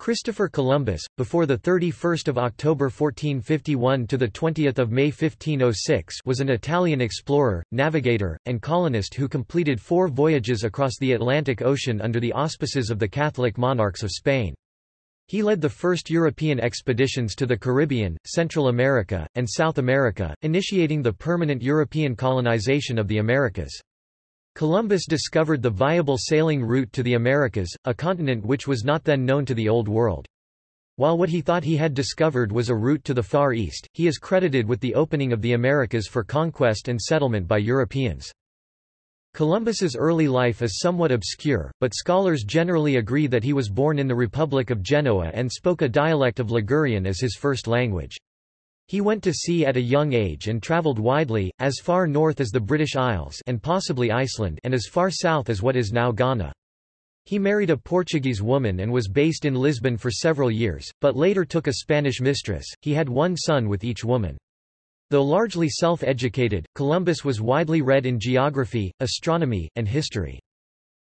Christopher Columbus, before 31 October 1451 to 20 May 1506 was an Italian explorer, navigator, and colonist who completed four voyages across the Atlantic Ocean under the auspices of the Catholic monarchs of Spain. He led the first European expeditions to the Caribbean, Central America, and South America, initiating the permanent European colonization of the Americas. Columbus discovered the viable sailing route to the Americas, a continent which was not then known to the Old World. While what he thought he had discovered was a route to the Far East, he is credited with the opening of the Americas for conquest and settlement by Europeans. Columbus's early life is somewhat obscure, but scholars generally agree that he was born in the Republic of Genoa and spoke a dialect of Ligurian as his first language. He went to sea at a young age and travelled widely, as far north as the British Isles and possibly Iceland and as far south as what is now Ghana. He married a Portuguese woman and was based in Lisbon for several years, but later took a Spanish mistress. He had one son with each woman. Though largely self-educated, Columbus was widely read in geography, astronomy, and history.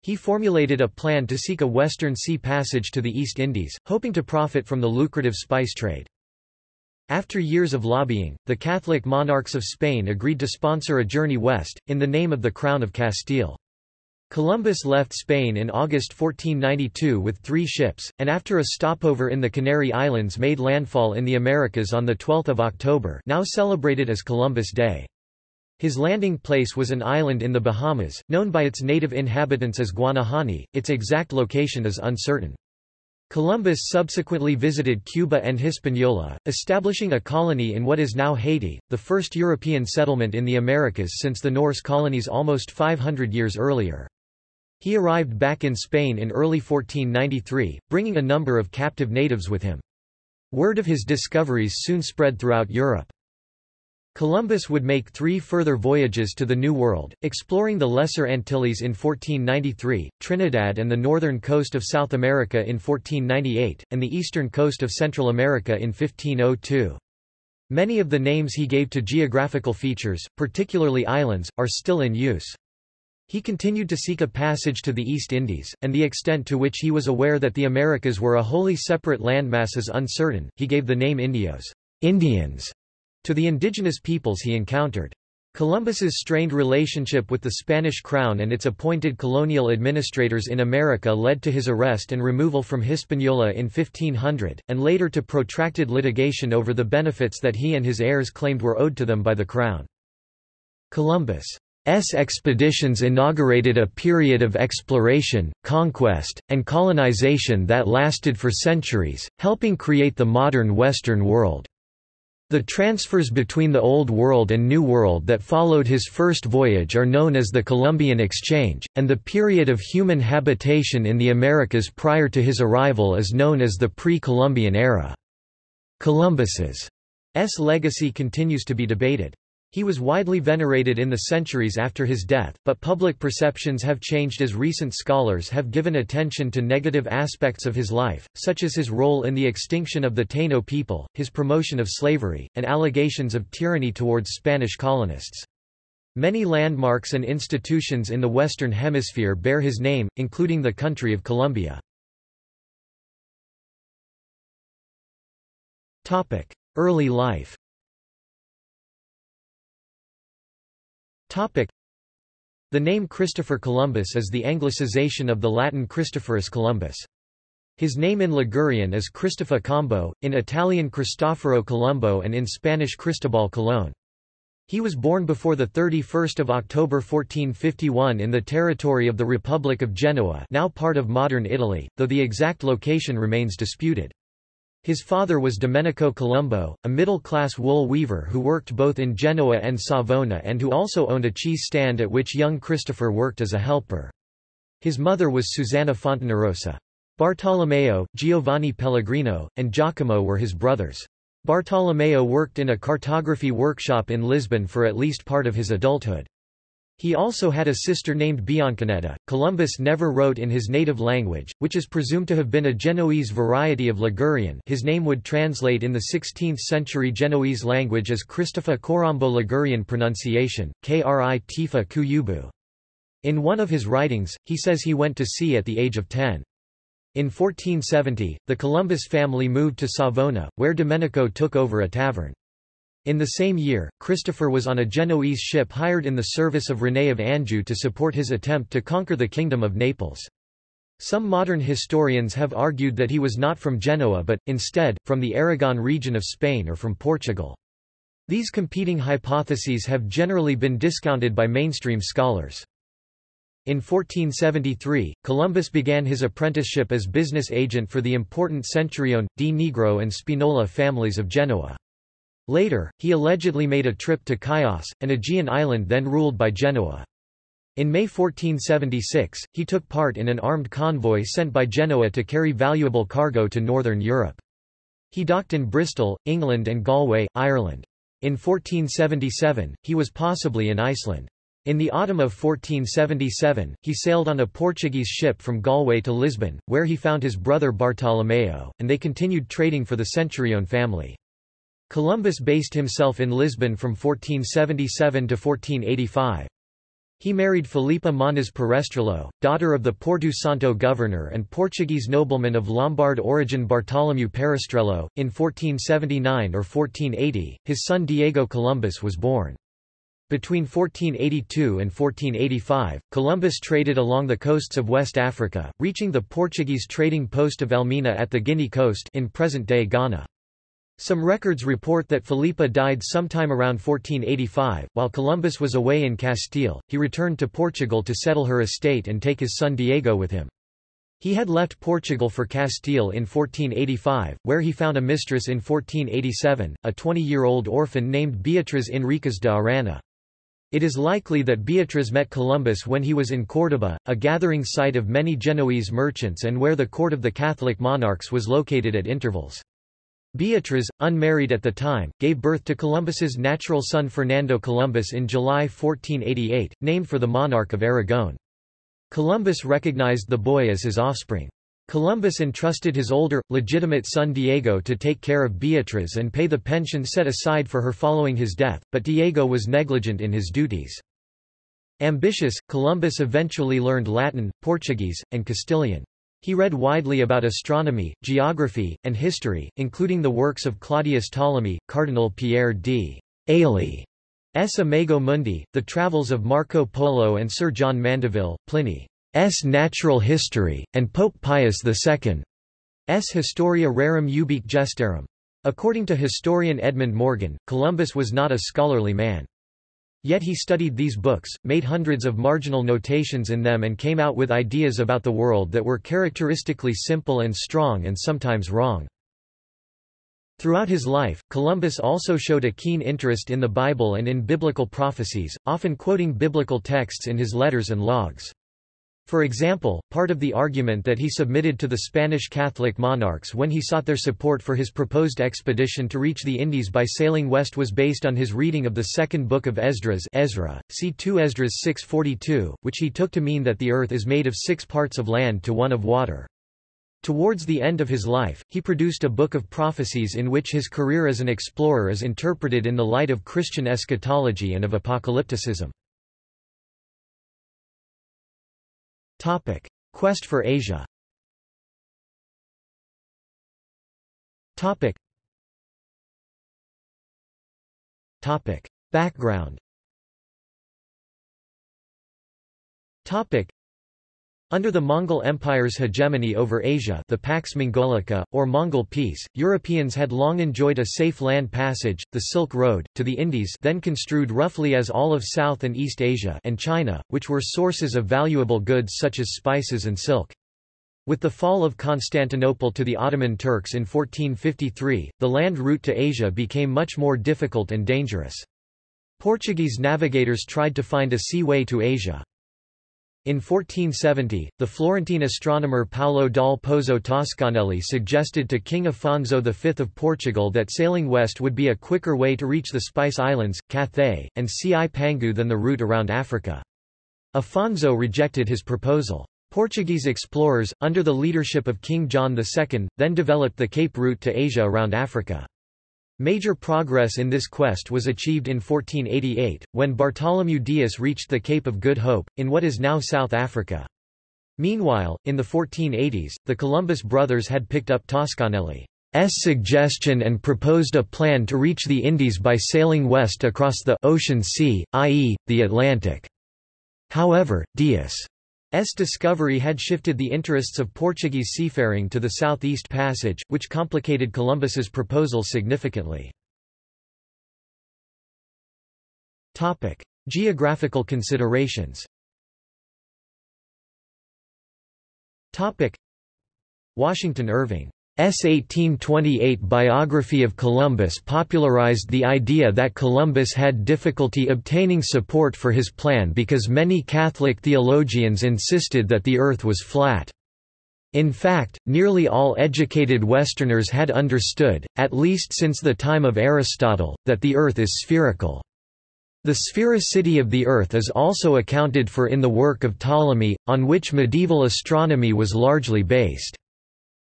He formulated a plan to seek a western sea passage to the East Indies, hoping to profit from the lucrative spice trade. After years of lobbying, the Catholic monarchs of Spain agreed to sponsor a journey west, in the name of the Crown of Castile. Columbus left Spain in August 1492 with three ships, and after a stopover in the Canary Islands made landfall in the Americas on 12 October now celebrated as Columbus Day. His landing place was an island in the Bahamas, known by its native inhabitants as Guanahani, its exact location is uncertain. Columbus subsequently visited Cuba and Hispaniola, establishing a colony in what is now Haiti, the first European settlement in the Americas since the Norse colonies almost 500 years earlier. He arrived back in Spain in early 1493, bringing a number of captive natives with him. Word of his discoveries soon spread throughout Europe. Columbus would make three further voyages to the New World, exploring the Lesser Antilles in 1493, Trinidad and the northern coast of South America in 1498, and the eastern coast of Central America in 1502. Many of the names he gave to geographical features, particularly islands, are still in use. He continued to seek a passage to the East Indies, and the extent to which he was aware that the Americas were a wholly separate landmass is uncertain. He gave the name Indios, Indians, to the indigenous peoples he encountered. Columbus's strained relationship with the Spanish crown and its appointed colonial administrators in America led to his arrest and removal from Hispaniola in 1500, and later to protracted litigation over the benefits that he and his heirs claimed were owed to them by the crown. Columbus' expeditions inaugurated a period of exploration, conquest, and colonization that lasted for centuries, helping create the modern Western world. The transfers between the Old World and New World that followed his first voyage are known as the Columbian Exchange, and the period of human habitation in the Americas prior to his arrival is known as the pre-Columbian era. Columbus's legacy continues to be debated. He was widely venerated in the centuries after his death, but public perceptions have changed as recent scholars have given attention to negative aspects of his life, such as his role in the extinction of the Taino people, his promotion of slavery, and allegations of tyranny towards Spanish colonists. Many landmarks and institutions in the Western Hemisphere bear his name, including the country of Colombia. Early life Topic. The name Christopher Columbus is the anglicization of the Latin Christophorus Columbus. His name in Ligurian is Cristofa Combo, in Italian Cristoforo Colombo and in Spanish Cristobal Colón. He was born before 31 October 1451 in the territory of the Republic of Genoa now part of modern Italy, though the exact location remains disputed. His father was Domenico Colombo, a middle-class wool weaver who worked both in Genoa and Savona and who also owned a cheese stand at which young Christopher worked as a helper. His mother was Susanna Fontanarosa. Bartolomeo, Giovanni Pellegrino, and Giacomo were his brothers. Bartolomeo worked in a cartography workshop in Lisbon for at least part of his adulthood. He also had a sister named Bianchinetta. Columbus never wrote in his native language, which is presumed to have been a Genoese variety of Ligurian his name would translate in the 16th-century Genoese language as Christopher Corombo Ligurian pronunciation, Kri Tifa Kuyubu. In one of his writings, he says he went to sea at the age of 10. In 1470, the Columbus family moved to Savona, where Domenico took over a tavern. In the same year, Christopher was on a Genoese ship hired in the service of René of Anjou to support his attempt to conquer the Kingdom of Naples. Some modern historians have argued that he was not from Genoa but, instead, from the Aragon region of Spain or from Portugal. These competing hypotheses have generally been discounted by mainstream scholars. In 1473, Columbus began his apprenticeship as business agent for the important Centurione, di Negro and Spinola families of Genoa. Later, he allegedly made a trip to Chios, an Aegean island then ruled by Genoa. In May 1476, he took part in an armed convoy sent by Genoa to carry valuable cargo to northern Europe. He docked in Bristol, England and Galway, Ireland. In 1477, he was possibly in Iceland. In the autumn of 1477, he sailed on a Portuguese ship from Galway to Lisbon, where he found his brother Bartolomeo, and they continued trading for the Centurione family. Columbus based himself in Lisbon from 1477 to 1485. He married Filipa Moniz Perestrello, daughter of the Porto Santo governor and Portuguese nobleman of Lombard origin Bartolomeu Perestrello. In 1479 or 1480, his son Diego Columbus was born. Between 1482 and 1485, Columbus traded along the coasts of West Africa, reaching the Portuguese trading post of Elmina at the Guinea coast in present-day Ghana. Some records report that Filipa died sometime around 1485. While Columbus was away in Castile, he returned to Portugal to settle her estate and take his son Diego with him. He had left Portugal for Castile in 1485, where he found a mistress in 1487, a 20-year-old orphan named Beatriz Enriquez de Arana. It is likely that Beatriz met Columbus when he was in Córdoba, a gathering site of many Genoese merchants and where the court of the Catholic monarchs was located at intervals. Beatriz, unmarried at the time, gave birth to Columbus's natural son Fernando Columbus in July 1488, named for the monarch of Aragon. Columbus recognized the boy as his offspring. Columbus entrusted his older, legitimate son Diego to take care of Beatriz and pay the pension set aside for her following his death, but Diego was negligent in his duties. Ambitious, Columbus eventually learned Latin, Portuguese, and Castilian. He read widely about astronomy, geography, and history, including the works of Claudius Ptolemy, Cardinal Pierre d. Ailly, S. Imago Mundi, the travels of Marco Polo and Sir John Mandeville, Pliny. S. Natural History, and Pope Pius II. S. Historia Rerum Ubique Gestarum. According to historian Edmund Morgan, Columbus was not a scholarly man. Yet he studied these books, made hundreds of marginal notations in them and came out with ideas about the world that were characteristically simple and strong and sometimes wrong. Throughout his life, Columbus also showed a keen interest in the Bible and in biblical prophecies, often quoting biblical texts in his letters and logs. For example, part of the argument that he submitted to the Spanish Catholic monarchs when he sought their support for his proposed expedition to reach the Indies by sailing west was based on his reading of the second book of Esdras Ezra, see 2 Esdras 6.42, which he took to mean that the earth is made of six parts of land to one of water. Towards the end of his life, he produced a book of prophecies in which his career as an explorer is interpreted in the light of Christian eschatology and of apocalypticism. Topic: Quest for Asia. Topic. Topic: Background. Topic. Under the Mongol Empire's hegemony over Asia the Pax Mongolica, or Mongol peace, Europeans had long enjoyed a safe land passage, the Silk Road, to the Indies then construed roughly as all of South and East Asia and China, which were sources of valuable goods such as spices and silk. With the fall of Constantinople to the Ottoman Turks in 1453, the land route to Asia became much more difficult and dangerous. Portuguese navigators tried to find a sea way to Asia. In 1470, the Florentine astronomer Paolo dal Pozzo Toscanelli suggested to King Afonso V of Portugal that sailing west would be a quicker way to reach the Spice Islands, Cathay, and Cipangu than the route around Africa. Afonso rejected his proposal. Portuguese explorers, under the leadership of King John II, then developed the Cape route to Asia around Africa. Major progress in this quest was achieved in 1488, when Bartholomew Dias reached the Cape of Good Hope, in what is now South Africa. Meanwhile, in the 1480s, the Columbus brothers had picked up Toscanelli's suggestion and proposed a plan to reach the Indies by sailing west across the ocean sea, i.e., the Atlantic. However, Dias' discovery had shifted the interests of Portuguese seafaring to the Southeast Passage, which complicated Columbus's proposal significantly. Topic: Geographical considerations. Topic: Washington Irving S. 1828 biography of Columbus popularized the idea that Columbus had difficulty obtaining support for his plan because many Catholic theologians insisted that the earth was flat. In fact, nearly all educated Westerners had understood, at least since the time of Aristotle, that the earth is spherical. The sphericity of the Earth is also accounted for in the work of Ptolemy, on which medieval astronomy was largely based.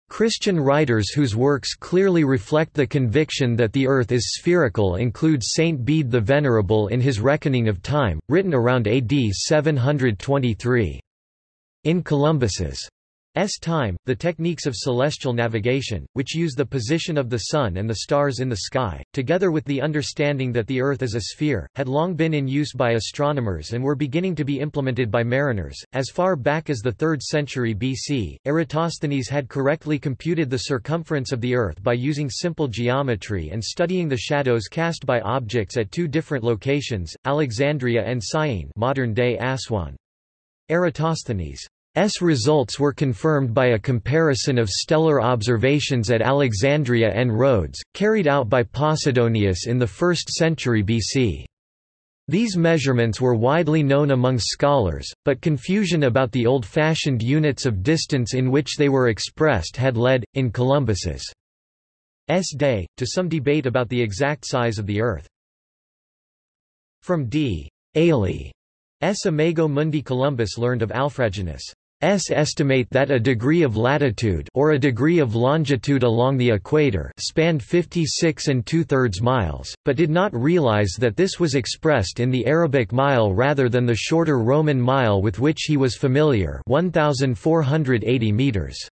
Christian writers whose works clearly reflect the conviction that the Earth is spherical include Saint Bede the Venerable in his Reckoning of Time, written around AD 723. In Columbus's S time, the techniques of celestial navigation, which use the position of the Sun and the stars in the sky, together with the understanding that the Earth is a sphere, had long been in use by astronomers and were beginning to be implemented by mariners. As far back as the 3rd century BC, Eratosthenes had correctly computed the circumference of the Earth by using simple geometry and studying the shadows cast by objects at two different locations, Alexandria and Syene modern-day Aswan. Eratosthenes' S results were confirmed by a comparison of stellar observations at Alexandria and Rhodes, carried out by Posidonius in the 1st century BC. These measurements were widely known among scholars, but confusion about the old-fashioned units of distance in which they were expressed had led, in Columbus's S day, to some debate about the exact size of the Earth. From D. Ailey S. Imago Mundi Columbus learned of Alfraganus' S estimate that a degree of latitude or a degree of longitude along the equator spanned 56 and two-thirds miles, but did not realize that this was expressed in the Arabic mile rather than the shorter Roman mile with which he was familiar 1,480 meters.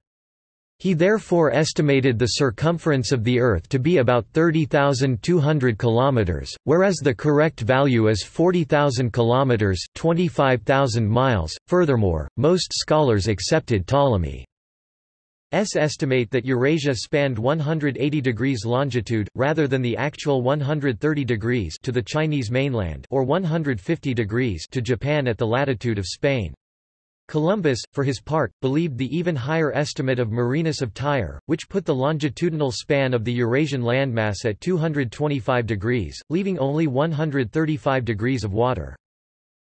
He therefore estimated the circumference of the Earth to be about 30,200 kilometers, whereas the correct value is 40,000 kilometers, 25,000 miles. Furthermore, most scholars accepted Ptolemy's estimate that Eurasia spanned 180 degrees longitude rather than the actual 130 degrees to the Chinese mainland or 150 degrees to Japan at the latitude of Spain. Columbus, for his part, believed the even higher estimate of Marinus of Tyre, which put the longitudinal span of the Eurasian landmass at 225 degrees, leaving only 135 degrees of water.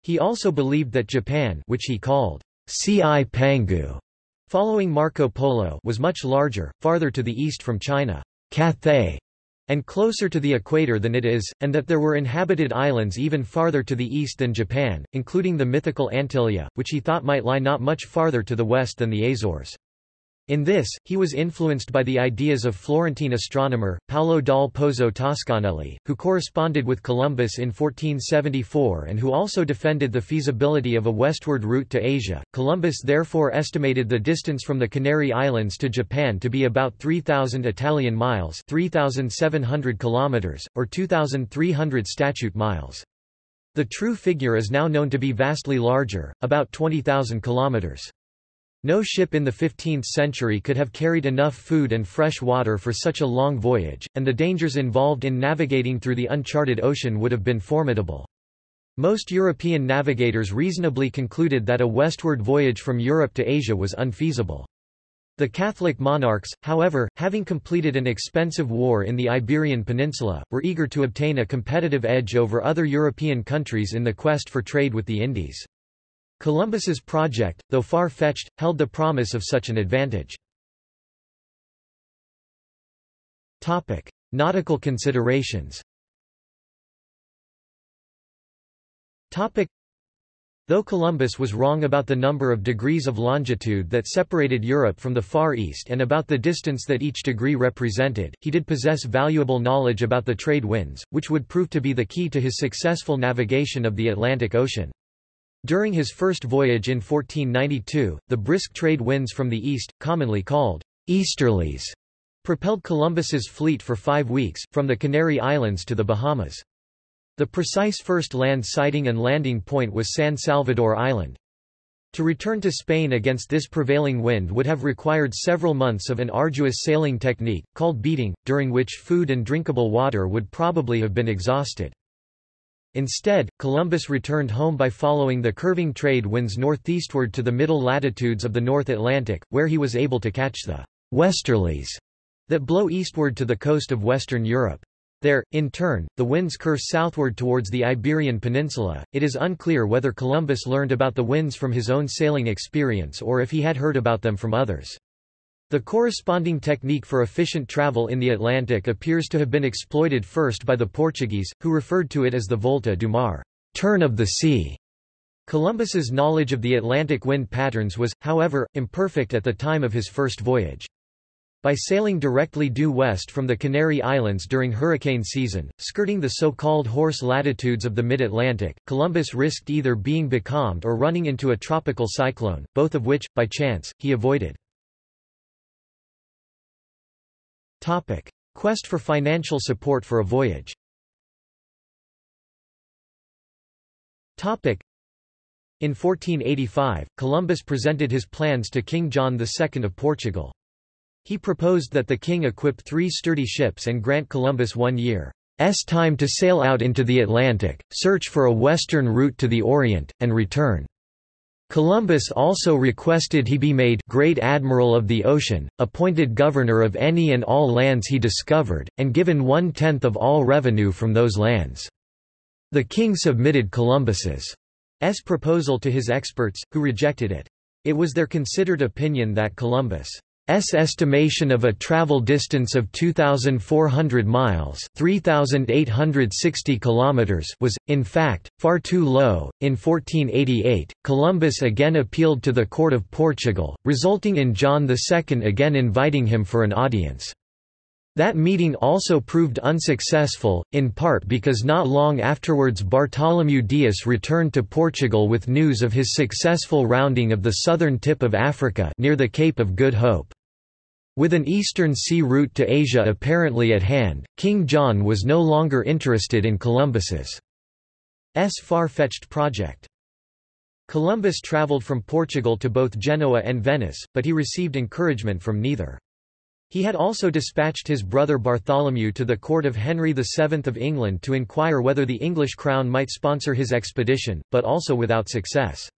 He also believed that Japan which he called Cipangu, following Marco Polo was much larger, farther to the east from China. Cathay and closer to the equator than it is, and that there were inhabited islands even farther to the east than Japan, including the mythical Antilia, which he thought might lie not much farther to the west than the Azores. In this, he was influenced by the ideas of Florentine astronomer, Paolo dal Pozzo Toscanelli, who corresponded with Columbus in 1474 and who also defended the feasibility of a westward route to Asia. Columbus therefore estimated the distance from the Canary Islands to Japan to be about 3,000 Italian miles 3,700 kilometers, or 2,300 statute miles. The true figure is now known to be vastly larger, about 20,000 kilometers. No ship in the 15th century could have carried enough food and fresh water for such a long voyage, and the dangers involved in navigating through the uncharted ocean would have been formidable. Most European navigators reasonably concluded that a westward voyage from Europe to Asia was unfeasible. The Catholic monarchs, however, having completed an expensive war in the Iberian Peninsula, were eager to obtain a competitive edge over other European countries in the quest for trade with the Indies. Columbus's project, though far-fetched, held the promise of such an advantage. Topic: Nautical considerations. Topic: Though Columbus was wrong about the number of degrees of longitude that separated Europe from the Far East and about the distance that each degree represented, he did possess valuable knowledge about the trade winds, which would prove to be the key to his successful navigation of the Atlantic Ocean. During his first voyage in 1492, the brisk trade winds from the east, commonly called easterlies, propelled Columbus's fleet for five weeks, from the Canary Islands to the Bahamas. The precise first land sighting and landing point was San Salvador Island. To return to Spain against this prevailing wind would have required several months of an arduous sailing technique, called beating, during which food and drinkable water would probably have been exhausted. Instead, Columbus returned home by following the curving trade winds northeastward to the middle latitudes of the North Atlantic, where he was able to catch the westerlies that blow eastward to the coast of Western Europe. There, in turn, the winds curve southward towards the Iberian Peninsula. It is unclear whether Columbus learned about the winds from his own sailing experience or if he had heard about them from others. The corresponding technique for efficient travel in the Atlantic appears to have been exploited first by the Portuguese, who referred to it as the volta do mar, turn of the sea. Columbus's knowledge of the Atlantic wind patterns was, however, imperfect at the time of his first voyage. By sailing directly due west from the Canary Islands during hurricane season, skirting the so-called horse latitudes of the mid-Atlantic, Columbus risked either being becalmed or running into a tropical cyclone, both of which, by chance, he avoided. Topic. Quest for financial support for a voyage Topic. In 1485, Columbus presented his plans to King John II of Portugal. He proposed that the king equip three sturdy ships and grant Columbus one year's time to sail out into the Atlantic, search for a western route to the Orient, and return. Columbus also requested he be made Great Admiral of the Ocean, appointed governor of any and all lands he discovered, and given one-tenth of all revenue from those lands. The king submitted Columbus's proposal to his experts, who rejected it. It was their considered opinion that Columbus' S estimation of a travel distance of 2,400 miles 3,860 kilometers was, in fact, far too low. In 1488, Columbus again appealed to the court of Portugal, resulting in John II again inviting him for an audience. That meeting also proved unsuccessful, in part because not long afterwards Bartholomew Dias returned to Portugal with news of his successful rounding of the southern tip of Africa near the Cape of Good Hope. With an eastern sea route to Asia apparently at hand, King John was no longer interested in Columbus's far-fetched project. Columbus traveled from Portugal to both Genoa and Venice, but he received encouragement from neither. He had also dispatched his brother Bartholomew to the court of Henry VII of England to inquire whether the English crown might sponsor his expedition, but also without success.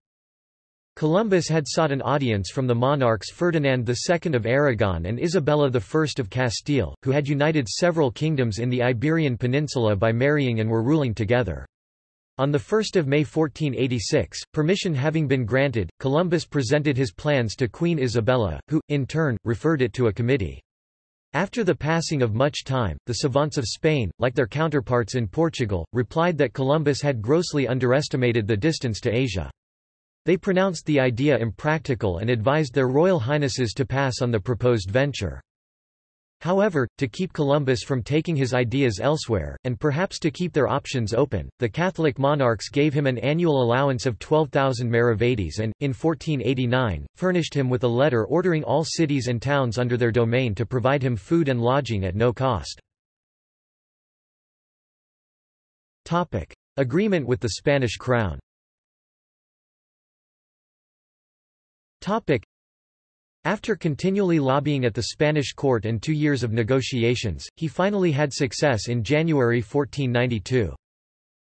Columbus had sought an audience from the monarchs Ferdinand II of Aragon and Isabella I of Castile, who had united several kingdoms in the Iberian Peninsula by marrying and were ruling together. On 1 May 1486, permission having been granted, Columbus presented his plans to Queen Isabella, who, in turn, referred it to a committee. After the passing of much time, the savants of Spain, like their counterparts in Portugal, replied that Columbus had grossly underestimated the distance to Asia. They pronounced the idea impractical and advised their royal highnesses to pass on the proposed venture. However, to keep Columbus from taking his ideas elsewhere, and perhaps to keep their options open, the Catholic monarchs gave him an annual allowance of 12,000 maravedis and, in 1489, furnished him with a letter ordering all cities and towns under their domain to provide him food and lodging at no cost. Agreement with the Spanish crown Topic. After continually lobbying at the Spanish court and two years of negotiations, he finally had success in January 1492.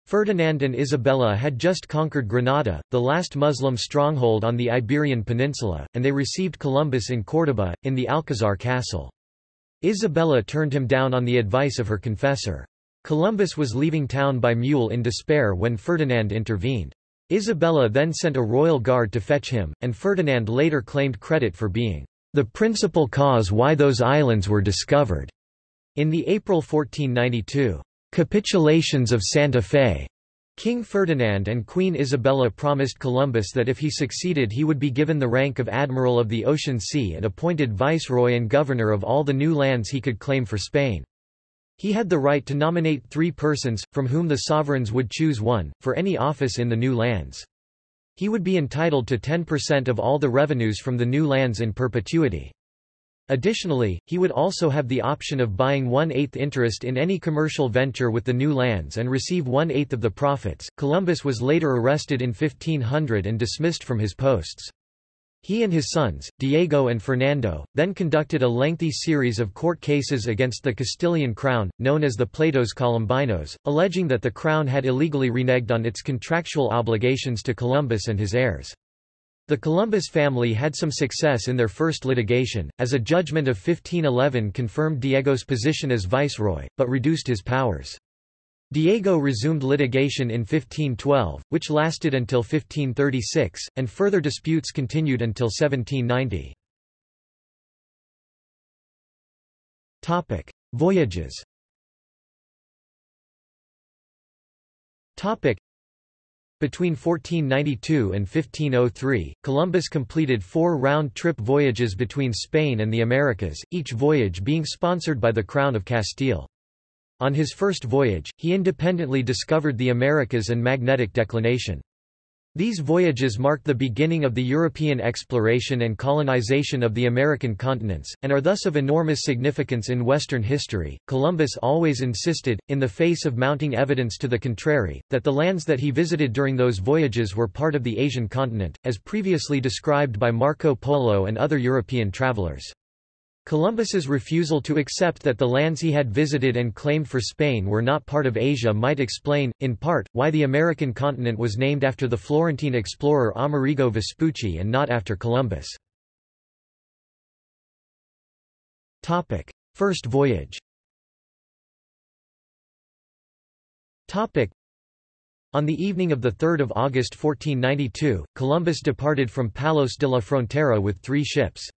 Ferdinand and Isabella had just conquered Granada, the last Muslim stronghold on the Iberian Peninsula, and they received Columbus in Córdoba, in the Alcazar castle. Isabella turned him down on the advice of her confessor. Columbus was leaving town by mule in despair when Ferdinand intervened. Isabella then sent a royal guard to fetch him, and Ferdinand later claimed credit for being the principal cause why those islands were discovered. In the April 1492 capitulations of Santa Fe, King Ferdinand and Queen Isabella promised Columbus that if he succeeded he would be given the rank of Admiral of the Ocean Sea and appointed viceroy and governor of all the new lands he could claim for Spain. He had the right to nominate three persons, from whom the sovereigns would choose one, for any office in the new lands. He would be entitled to 10% of all the revenues from the new lands in perpetuity. Additionally, he would also have the option of buying one-eighth interest in any commercial venture with the new lands and receive one-eighth of the profits. Columbus was later arrested in 1500 and dismissed from his posts. He and his sons, Diego and Fernando, then conducted a lengthy series of court cases against the Castilian crown, known as the Pleitos Colombinos, alleging that the crown had illegally reneged on its contractual obligations to Columbus and his heirs. The Columbus family had some success in their first litigation, as a judgment of 1511 confirmed Diego's position as viceroy, but reduced his powers. Diego resumed litigation in 1512, which lasted until 1536, and further disputes continued until 1790. Topic: Voyages. Topic: Between 1492 and 1503, Columbus completed four round-trip voyages between Spain and the Americas, each voyage being sponsored by the Crown of Castile. On his first voyage, he independently discovered the Americas and magnetic declination. These voyages marked the beginning of the European exploration and colonization of the American continents, and are thus of enormous significance in Western history. Columbus always insisted, in the face of mounting evidence to the contrary, that the lands that he visited during those voyages were part of the Asian continent, as previously described by Marco Polo and other European travelers. Columbus's refusal to accept that the lands he had visited and claimed for Spain were not part of Asia might explain, in part, why the American continent was named after the Florentine explorer Amerigo Vespucci and not after Columbus. First voyage on the evening of 3 August 1492, Columbus departed from Palos de la Frontera with three ships.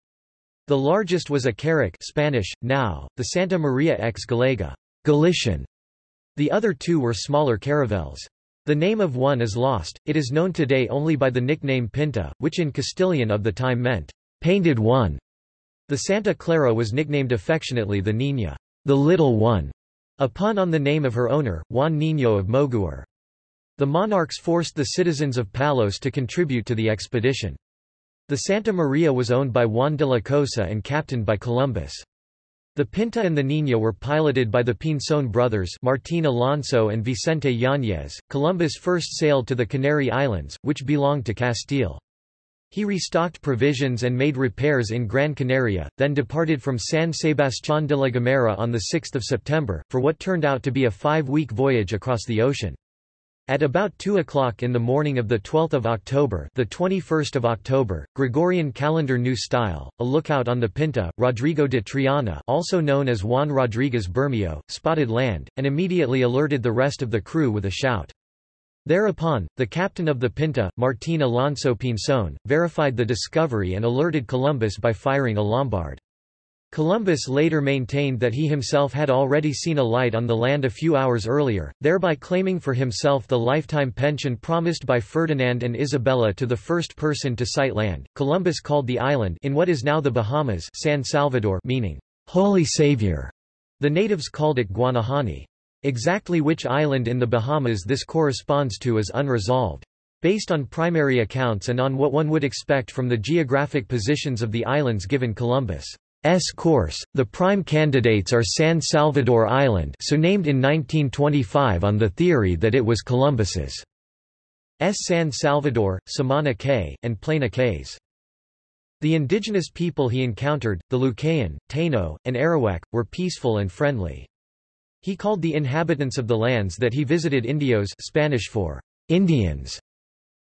The largest was a carrack Spanish, now, the Santa Maria ex Gallega Galician. The other two were smaller caravels. The name of one is lost, it is known today only by the nickname Pinta, which in Castilian of the time meant, painted one. The Santa Clara was nicknamed affectionately the Niña, the little one, a pun on the name of her owner, Juan Niño of Moguer. The monarchs forced the citizens of Palos to contribute to the expedition. The Santa Maria was owned by Juan de la Cosa and captained by Columbus. The Pinta and the Niña were piloted by the Pinzon brothers Martín Alonso and Vicente Yáñez. Columbus first sailed to the Canary Islands, which belonged to Castile. He restocked provisions and made repairs in Gran Canaria, then departed from San Sebastián de la Gomera on 6 September, for what turned out to be a five-week voyage across the ocean. At about 2 o'clock in the morning of 12 October the 21st of October, Gregorian calendar New Style, a lookout on the Pinta, Rodrigo de Triana also known as Juan Rodriguez Bermeo, spotted land, and immediately alerted the rest of the crew with a shout. Thereupon, the captain of the Pinta, Martín Alonso Pinzón, verified the discovery and alerted Columbus by firing a lombard. Columbus later maintained that he himself had already seen a light on the land a few hours earlier, thereby claiming for himself the lifetime pension promised by Ferdinand and Isabella to the first person to sight land. Columbus called the island in what is now the Bahamas San Salvador meaning Holy Savior. The natives called it Guanahani. Exactly which island in the Bahamas this corresponds to is unresolved. Based on primary accounts and on what one would expect from the geographic positions of the islands given Columbus. S course, the prime candidates are San Salvador Island so named in 1925 on the theory that it was Columbus's S. San Salvador, Samana Cay, and Plana Cays. The indigenous people he encountered, the Lucayan, Taino, and Arawak, were peaceful and friendly. He called the inhabitants of the lands that he visited Indios Spanish for Indians,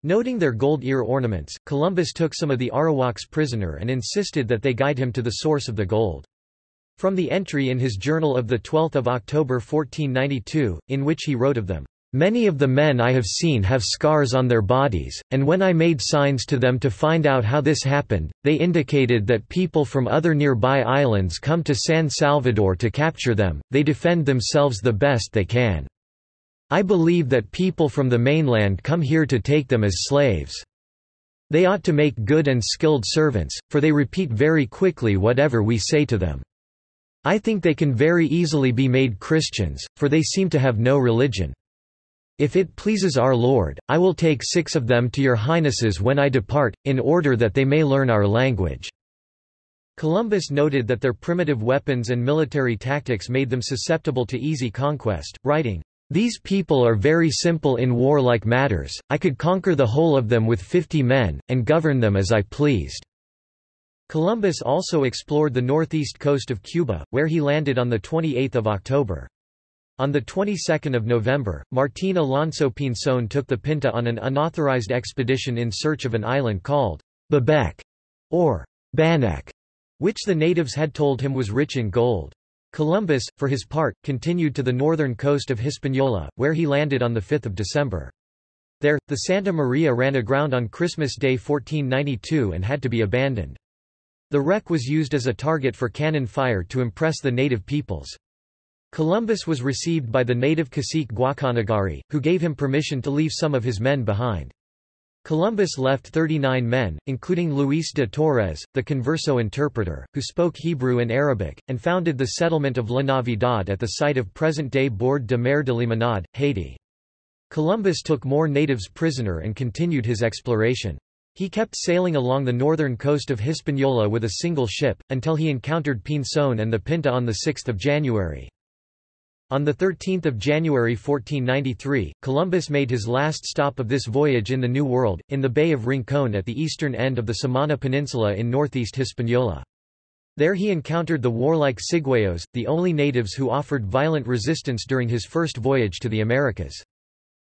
Noting their gold ear ornaments, Columbus took some of the Arawaks prisoner and insisted that they guide him to the source of the gold. From the entry in his journal of 12 October 1492, in which he wrote of them, Many of the men I have seen have scars on their bodies, and when I made signs to them to find out how this happened, they indicated that people from other nearby islands come to San Salvador to capture them, they defend themselves the best they can. I believe that people from the mainland come here to take them as slaves. They ought to make good and skilled servants, for they repeat very quickly whatever we say to them. I think they can very easily be made Christians, for they seem to have no religion. If it pleases our Lord, I will take six of them to your highnesses when I depart, in order that they may learn our language." Columbus noted that their primitive weapons and military tactics made them susceptible to easy conquest, writing, "...these people are very simple in warlike matters, I could conquer the whole of them with fifty men, and govern them as I pleased." Columbus also explored the northeast coast of Cuba, where he landed on 28 October. On the 22nd of November, Martín Alonso Pinzón took the Pinta on an unauthorized expedition in search of an island called Babeque or Baneque, which the natives had told him was rich in gold. Columbus, for his part, continued to the northern coast of Hispaniola, where he landed on 5 December. There, the Santa Maria ran aground on Christmas Day 1492 and had to be abandoned. The wreck was used as a target for cannon fire to impress the native peoples. Columbus was received by the native cacique Guacanagari, who gave him permission to leave some of his men behind. Columbus left 39 men, including Luis de Torres, the converso interpreter, who spoke Hebrew and Arabic, and founded the settlement of La Navidad at the site of present-day Bord de Mer de Limonade, Haiti. Columbus took more natives prisoner and continued his exploration. He kept sailing along the northern coast of Hispaniola with a single ship, until he encountered Pinzón and the Pinta on 6 January. On 13 January 1493, Columbus made his last stop of this voyage in the New World, in the Bay of Rincon at the eastern end of the Samana Peninsula in northeast Hispaniola. There he encountered the warlike Ciguayos, the only natives who offered violent resistance during his first voyage to the Americas.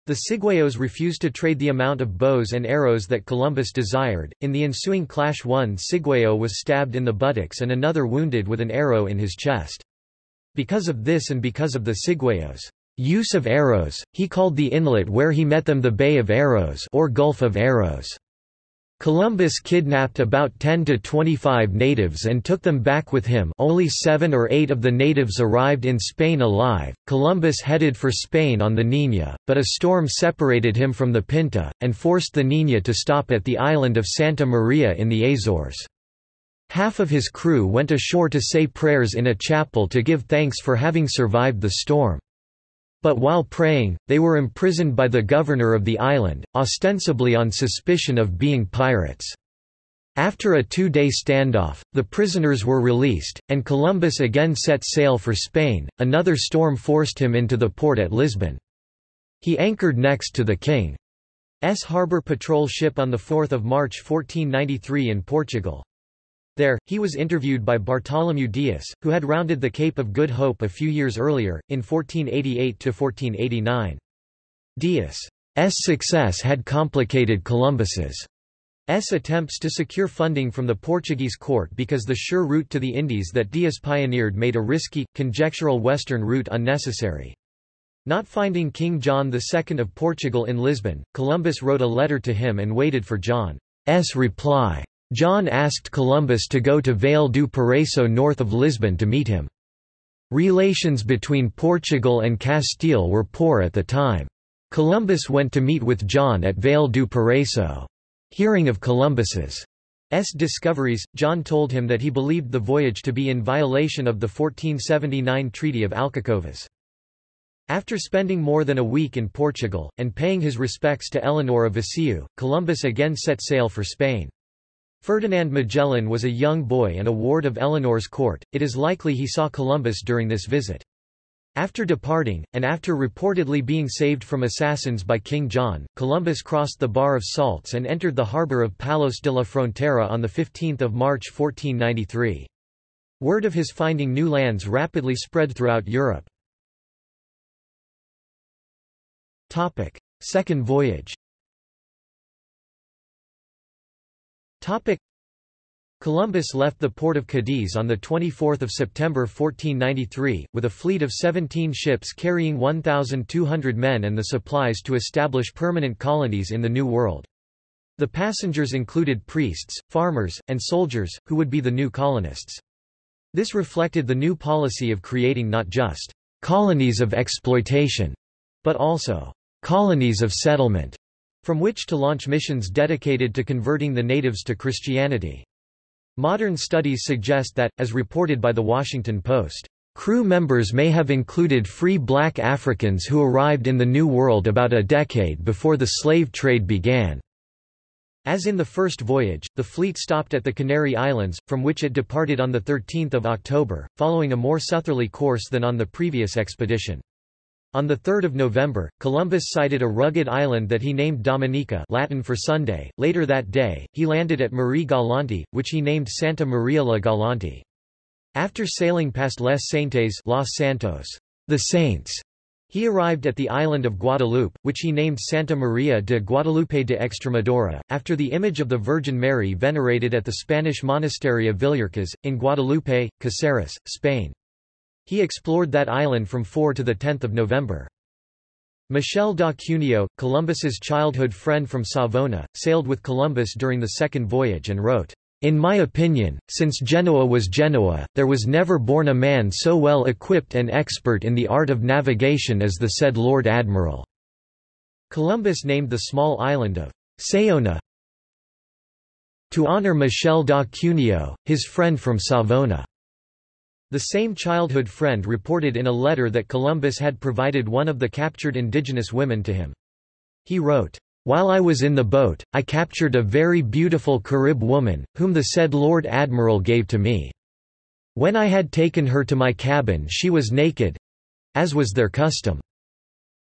The Ciguayos refused to trade the amount of bows and arrows that Columbus desired. In the ensuing clash one Ciguayo was stabbed in the buttocks and another wounded with an arrow in his chest. Because of this and because of the Ciguayos' use of arrows, he called the inlet where he met them the Bay of Arrows or Gulf of Arrows. Columbus kidnapped about 10 to 25 natives and took them back with him only seven or eight of the natives arrived in Spain alive. Columbus headed for Spain on the Niña, but a storm separated him from the Pinta, and forced the Niña to stop at the island of Santa Maria in the Azores. Half of his crew went ashore to say prayers in a chapel to give thanks for having survived the storm. But while praying, they were imprisoned by the governor of the island, ostensibly on suspicion of being pirates. After a two-day standoff, the prisoners were released, and Columbus again set sail for Spain. Another storm forced him into the port at Lisbon. He anchored next to the King's Harbour Patrol ship on 4 March 1493 in Portugal. There, he was interviewed by Bartholomew Dias, who had rounded the Cape of Good Hope a few years earlier, in 1488–1489. Dias's success had complicated Columbus's attempts to secure funding from the Portuguese court because the sure route to the Indies that Dias pioneered made a risky, conjectural western route unnecessary. Not finding King John II of Portugal in Lisbon, Columbus wrote a letter to him and waited for John's reply. John asked Columbus to go to Vale do Paraiso north of Lisbon to meet him. Relations between Portugal and Castile were poor at the time. Columbus went to meet with John at Vale do Paraiso. Hearing of Columbus's S. discoveries, John told him that he believed the voyage to be in violation of the 1479 Treaty of Alcacovas. After spending more than a week in Portugal, and paying his respects to Eleanor of Viseu, Columbus again set sail for Spain. Ferdinand Magellan was a young boy and a ward of Eleanor's court, it is likely he saw Columbus during this visit. After departing, and after reportedly being saved from assassins by King John, Columbus crossed the Bar of Salts and entered the harbour of Palos de la Frontera on 15 March 1493. Word of his finding new lands rapidly spread throughout Europe. Second voyage Topic. Columbus left the port of Cadiz on 24 September 1493, with a fleet of 17 ships carrying 1,200 men and the supplies to establish permanent colonies in the New World. The passengers included priests, farmers, and soldiers, who would be the new colonists. This reflected the new policy of creating not just colonies of exploitation, but also colonies of settlement from which to launch missions dedicated to converting the natives to Christianity. Modern studies suggest that, as reported by The Washington Post, Crew members may have included free black Africans who arrived in the New World about a decade before the slave trade began. As in the first voyage, the fleet stopped at the Canary Islands, from which it departed on 13 October, following a more southerly course than on the previous expedition. On 3 November, Columbus sighted a rugged island that he named Dominica Latin for Sunday. Later that day, he landed at Marie Galante, which he named Santa Maria la Galante. After sailing past Les Saintes Los Santos, the Saints, he arrived at the island of Guadeloupe, which he named Santa Maria de Guadalupe de Extremadura, after the image of the Virgin Mary venerated at the Spanish monastery of Villuercas, in Guadalupe, Caceres, Spain. He explored that island from 4 to 10 November. Michel da Cuneo, Columbus's childhood friend from Savona, sailed with Columbus during the second voyage and wrote, in my opinion, since Genoa was Genoa, there was never born a man so well equipped and expert in the art of navigation as the said Lord Admiral." Columbus named the small island of Saona to honor Michel da Cuneo, his friend from Savona. The same childhood friend reported in a letter that Columbus had provided one of the captured indigenous women to him. He wrote, while I was in the boat, I captured a very beautiful Carib woman, whom the said Lord Admiral gave to me. When I had taken her to my cabin she was naked—as was their custom.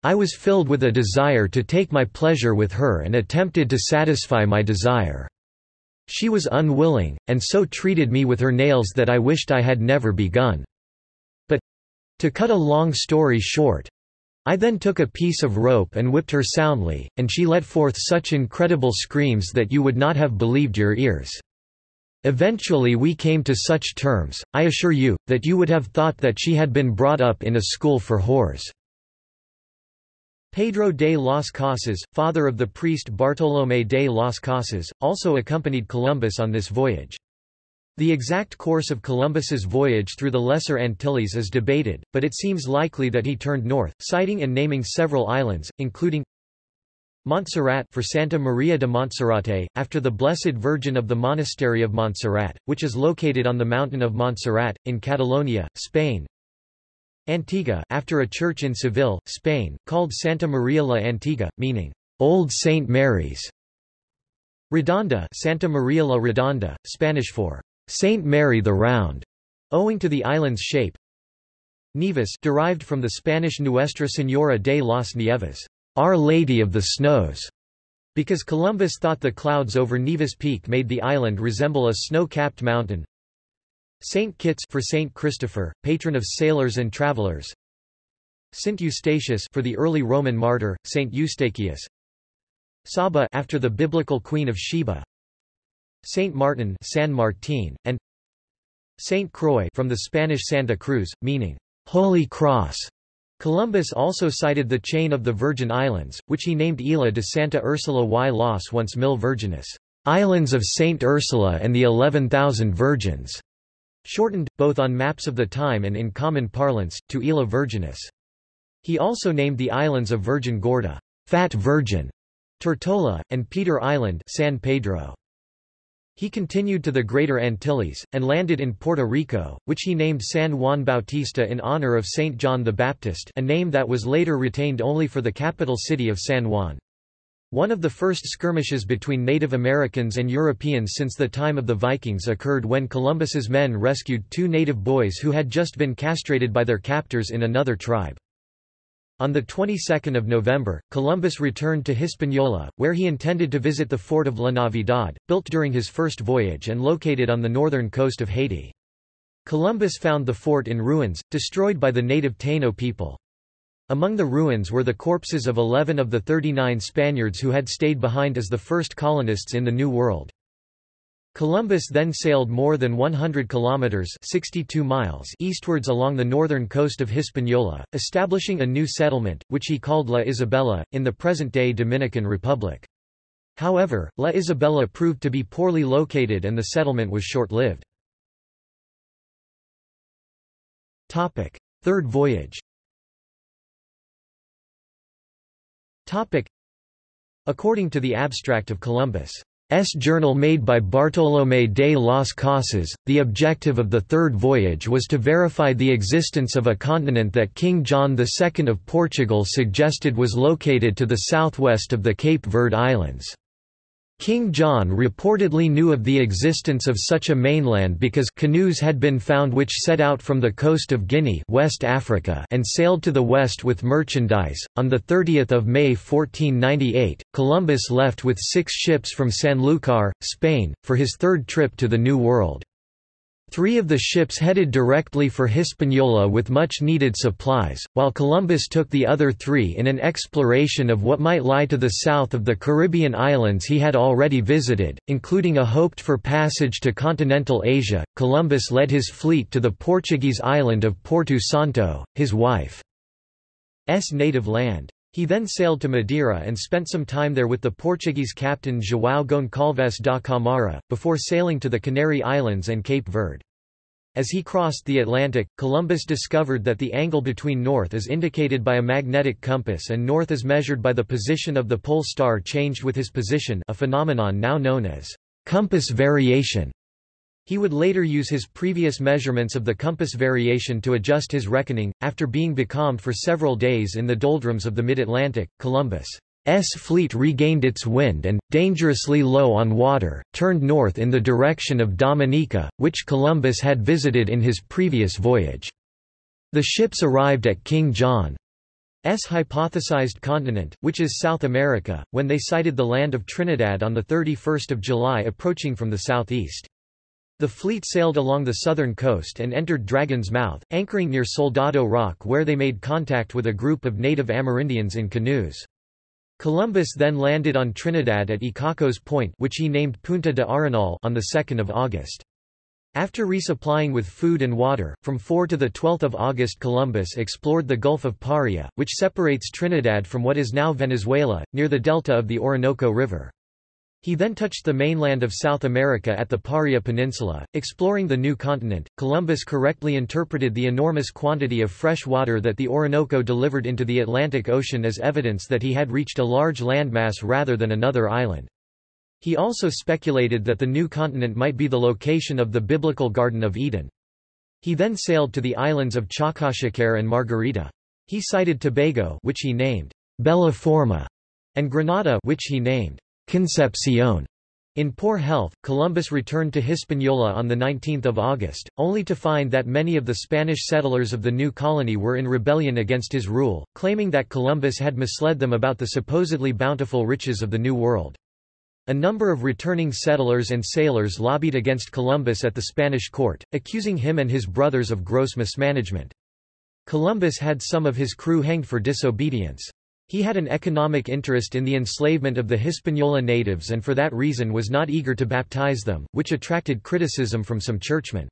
I was filled with a desire to take my pleasure with her and attempted to satisfy my desire. She was unwilling, and so treated me with her nails that I wished I had never begun. But to cut a long story short, I then took a piece of rope and whipped her soundly, and she let forth such incredible screams that you would not have believed your ears. Eventually we came to such terms, I assure you, that you would have thought that she had been brought up in a school for whores. Pedro de las Casas, father of the priest Bartolomé de las Casas, also accompanied Columbus on this voyage. The exact course of Columbus's voyage through the Lesser Antilles is debated, but it seems likely that he turned north, sighting and naming several islands, including Montserrat for Santa Maria de Monserrate, after the Blessed Virgin of the Monastery of Montserrat, which is located on the mountain of Montserrat, in Catalonia, Spain. Antigua after a church in Seville, Spain, called Santa Maria la Antigua, meaning, Old Saint Mary's. Redonda Santa Maria la Redonda, Spanish for Saint Mary the Round, owing to the island's shape. Nevis derived from the Spanish Nuestra Señora de las Nieves, Our Lady of the Snows, because Columbus thought the clouds over Nevis Peak made the island resemble a snow-capped mountain. Saint Kitts for Saint Christopher, patron of sailors and travelers. Saint Eustatius for the early Roman martyr, Saint Eustachius. Saba after the biblical queen of Sheba. Saint Martin, San Martin, and Saint Croix from the Spanish Santa Cruz, meaning Holy Cross. Columbus also sighted the chain of the Virgin Islands, which he named Isla de Santa Ursula y las once mil Virgines, Islands of Saint Ursula and the Eleven Thousand Virgins shortened, both on maps of the time and in common parlance, to Isla Virginis. He also named the islands of Virgin Gorda, Fat Virgin, Tortola, and Peter Island San Pedro. He continued to the Greater Antilles, and landed in Puerto Rico, which he named San Juan Bautista in honor of Saint John the Baptist a name that was later retained only for the capital city of San Juan. One of the first skirmishes between Native Americans and Europeans since the time of the Vikings occurred when Columbus's men rescued two native boys who had just been castrated by their captors in another tribe. On the 22nd of November, Columbus returned to Hispaniola, where he intended to visit the fort of La Navidad, built during his first voyage and located on the northern coast of Haiti. Columbus found the fort in ruins, destroyed by the native Taino people. Among the ruins were the corpses of 11 of the 39 Spaniards who had stayed behind as the first colonists in the New World. Columbus then sailed more than 100 kilometers 62 miles eastwards along the northern coast of Hispaniola, establishing a new settlement, which he called La Isabela, in the present-day Dominican Republic. However, La Isabela proved to be poorly located and the settlement was short-lived. Third voyage According to the Abstract of Columbus, journal made by Bartolomé de las Casas, the objective of the third voyage was to verify the existence of a continent that King John II of Portugal suggested was located to the southwest of the Cape Verde Islands. King John reportedly knew of the existence of such a mainland because canoes had been found which set out from the coast of Guinea West Africa and sailed to the west with merchandise. On 30 May 1498, Columbus left with six ships from Sanlúcar, Spain, for his third trip to the New World. Three of the ships headed directly for Hispaniola with much-needed supplies, while Columbus took the other three in an exploration of what might lie to the south of the Caribbean islands he had already visited, including a hoped-for passage to continental Asia. Columbus led his fleet to the Portuguese island of Porto Santo, his wife's native land. He then sailed to Madeira and spent some time there with the Portuguese captain João Goncalves da Camara, before sailing to the Canary Islands and Cape Verde. As he crossed the Atlantic, Columbus discovered that the angle between north is indicated by a magnetic compass and north is measured by the position of the pole star changed with his position a phenomenon now known as compass variation. He would later use his previous measurements of the compass variation to adjust his reckoning. After being becalmed for several days in the doldrums of the mid-Atlantic, Columbus' S fleet regained its wind and, dangerously low on water, turned north in the direction of Dominica, which Columbus had visited in his previous voyage. The ships arrived at King John's hypothesized continent, which is South America, when they sighted the land of Trinidad on 31 July approaching from the southeast. The fleet sailed along the southern coast and entered Dragon's Mouth, anchoring near Soldado Rock where they made contact with a group of native Amerindians in canoes. Columbus then landed on Trinidad at Icacos Point which he named Punta de Arenal on 2 August. After resupplying with food and water, from 4 to 12 August Columbus explored the Gulf of Paria, which separates Trinidad from what is now Venezuela, near the delta of the Orinoco River. He then touched the mainland of South America at the Paria Peninsula. Exploring the new continent, Columbus correctly interpreted the enormous quantity of fresh water that the Orinoco delivered into the Atlantic Ocean as evidence that he had reached a large landmass rather than another island. He also speculated that the new continent might be the location of the biblical Garden of Eden. He then sailed to the islands of Chacachacare and Margarita. He sighted Tobago which he named Bella Forma, and Grenada which he named Concepcion. In poor health, Columbus returned to Hispaniola on 19 August, only to find that many of the Spanish settlers of the new colony were in rebellion against his rule, claiming that Columbus had misled them about the supposedly bountiful riches of the New World. A number of returning settlers and sailors lobbied against Columbus at the Spanish court, accusing him and his brothers of gross mismanagement. Columbus had some of his crew hanged for disobedience. He had an economic interest in the enslavement of the Hispaniola natives and for that reason was not eager to baptize them, which attracted criticism from some churchmen.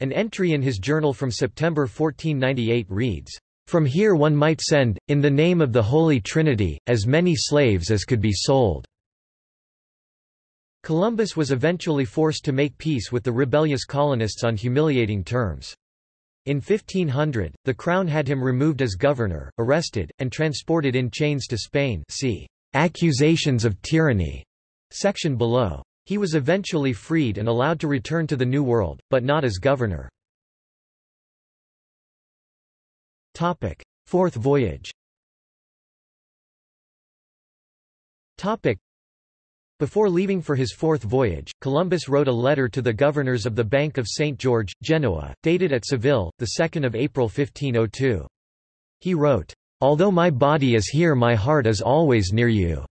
An entry in his journal from September 1498 reads, From here one might send, in the name of the Holy Trinity, as many slaves as could be sold. Columbus was eventually forced to make peace with the rebellious colonists on humiliating terms. In 1500, the crown had him removed as governor, arrested, and transported in chains to Spain see Accusations of Tyranny section below. He was eventually freed and allowed to return to the New World, but not as governor. Topic. Fourth voyage Topic. Before leaving for his fourth voyage, Columbus wrote a letter to the governors of the Bank of St. George, Genoa, dated at Seville, 2 April 1502. He wrote, Although my body is here my heart is always near you.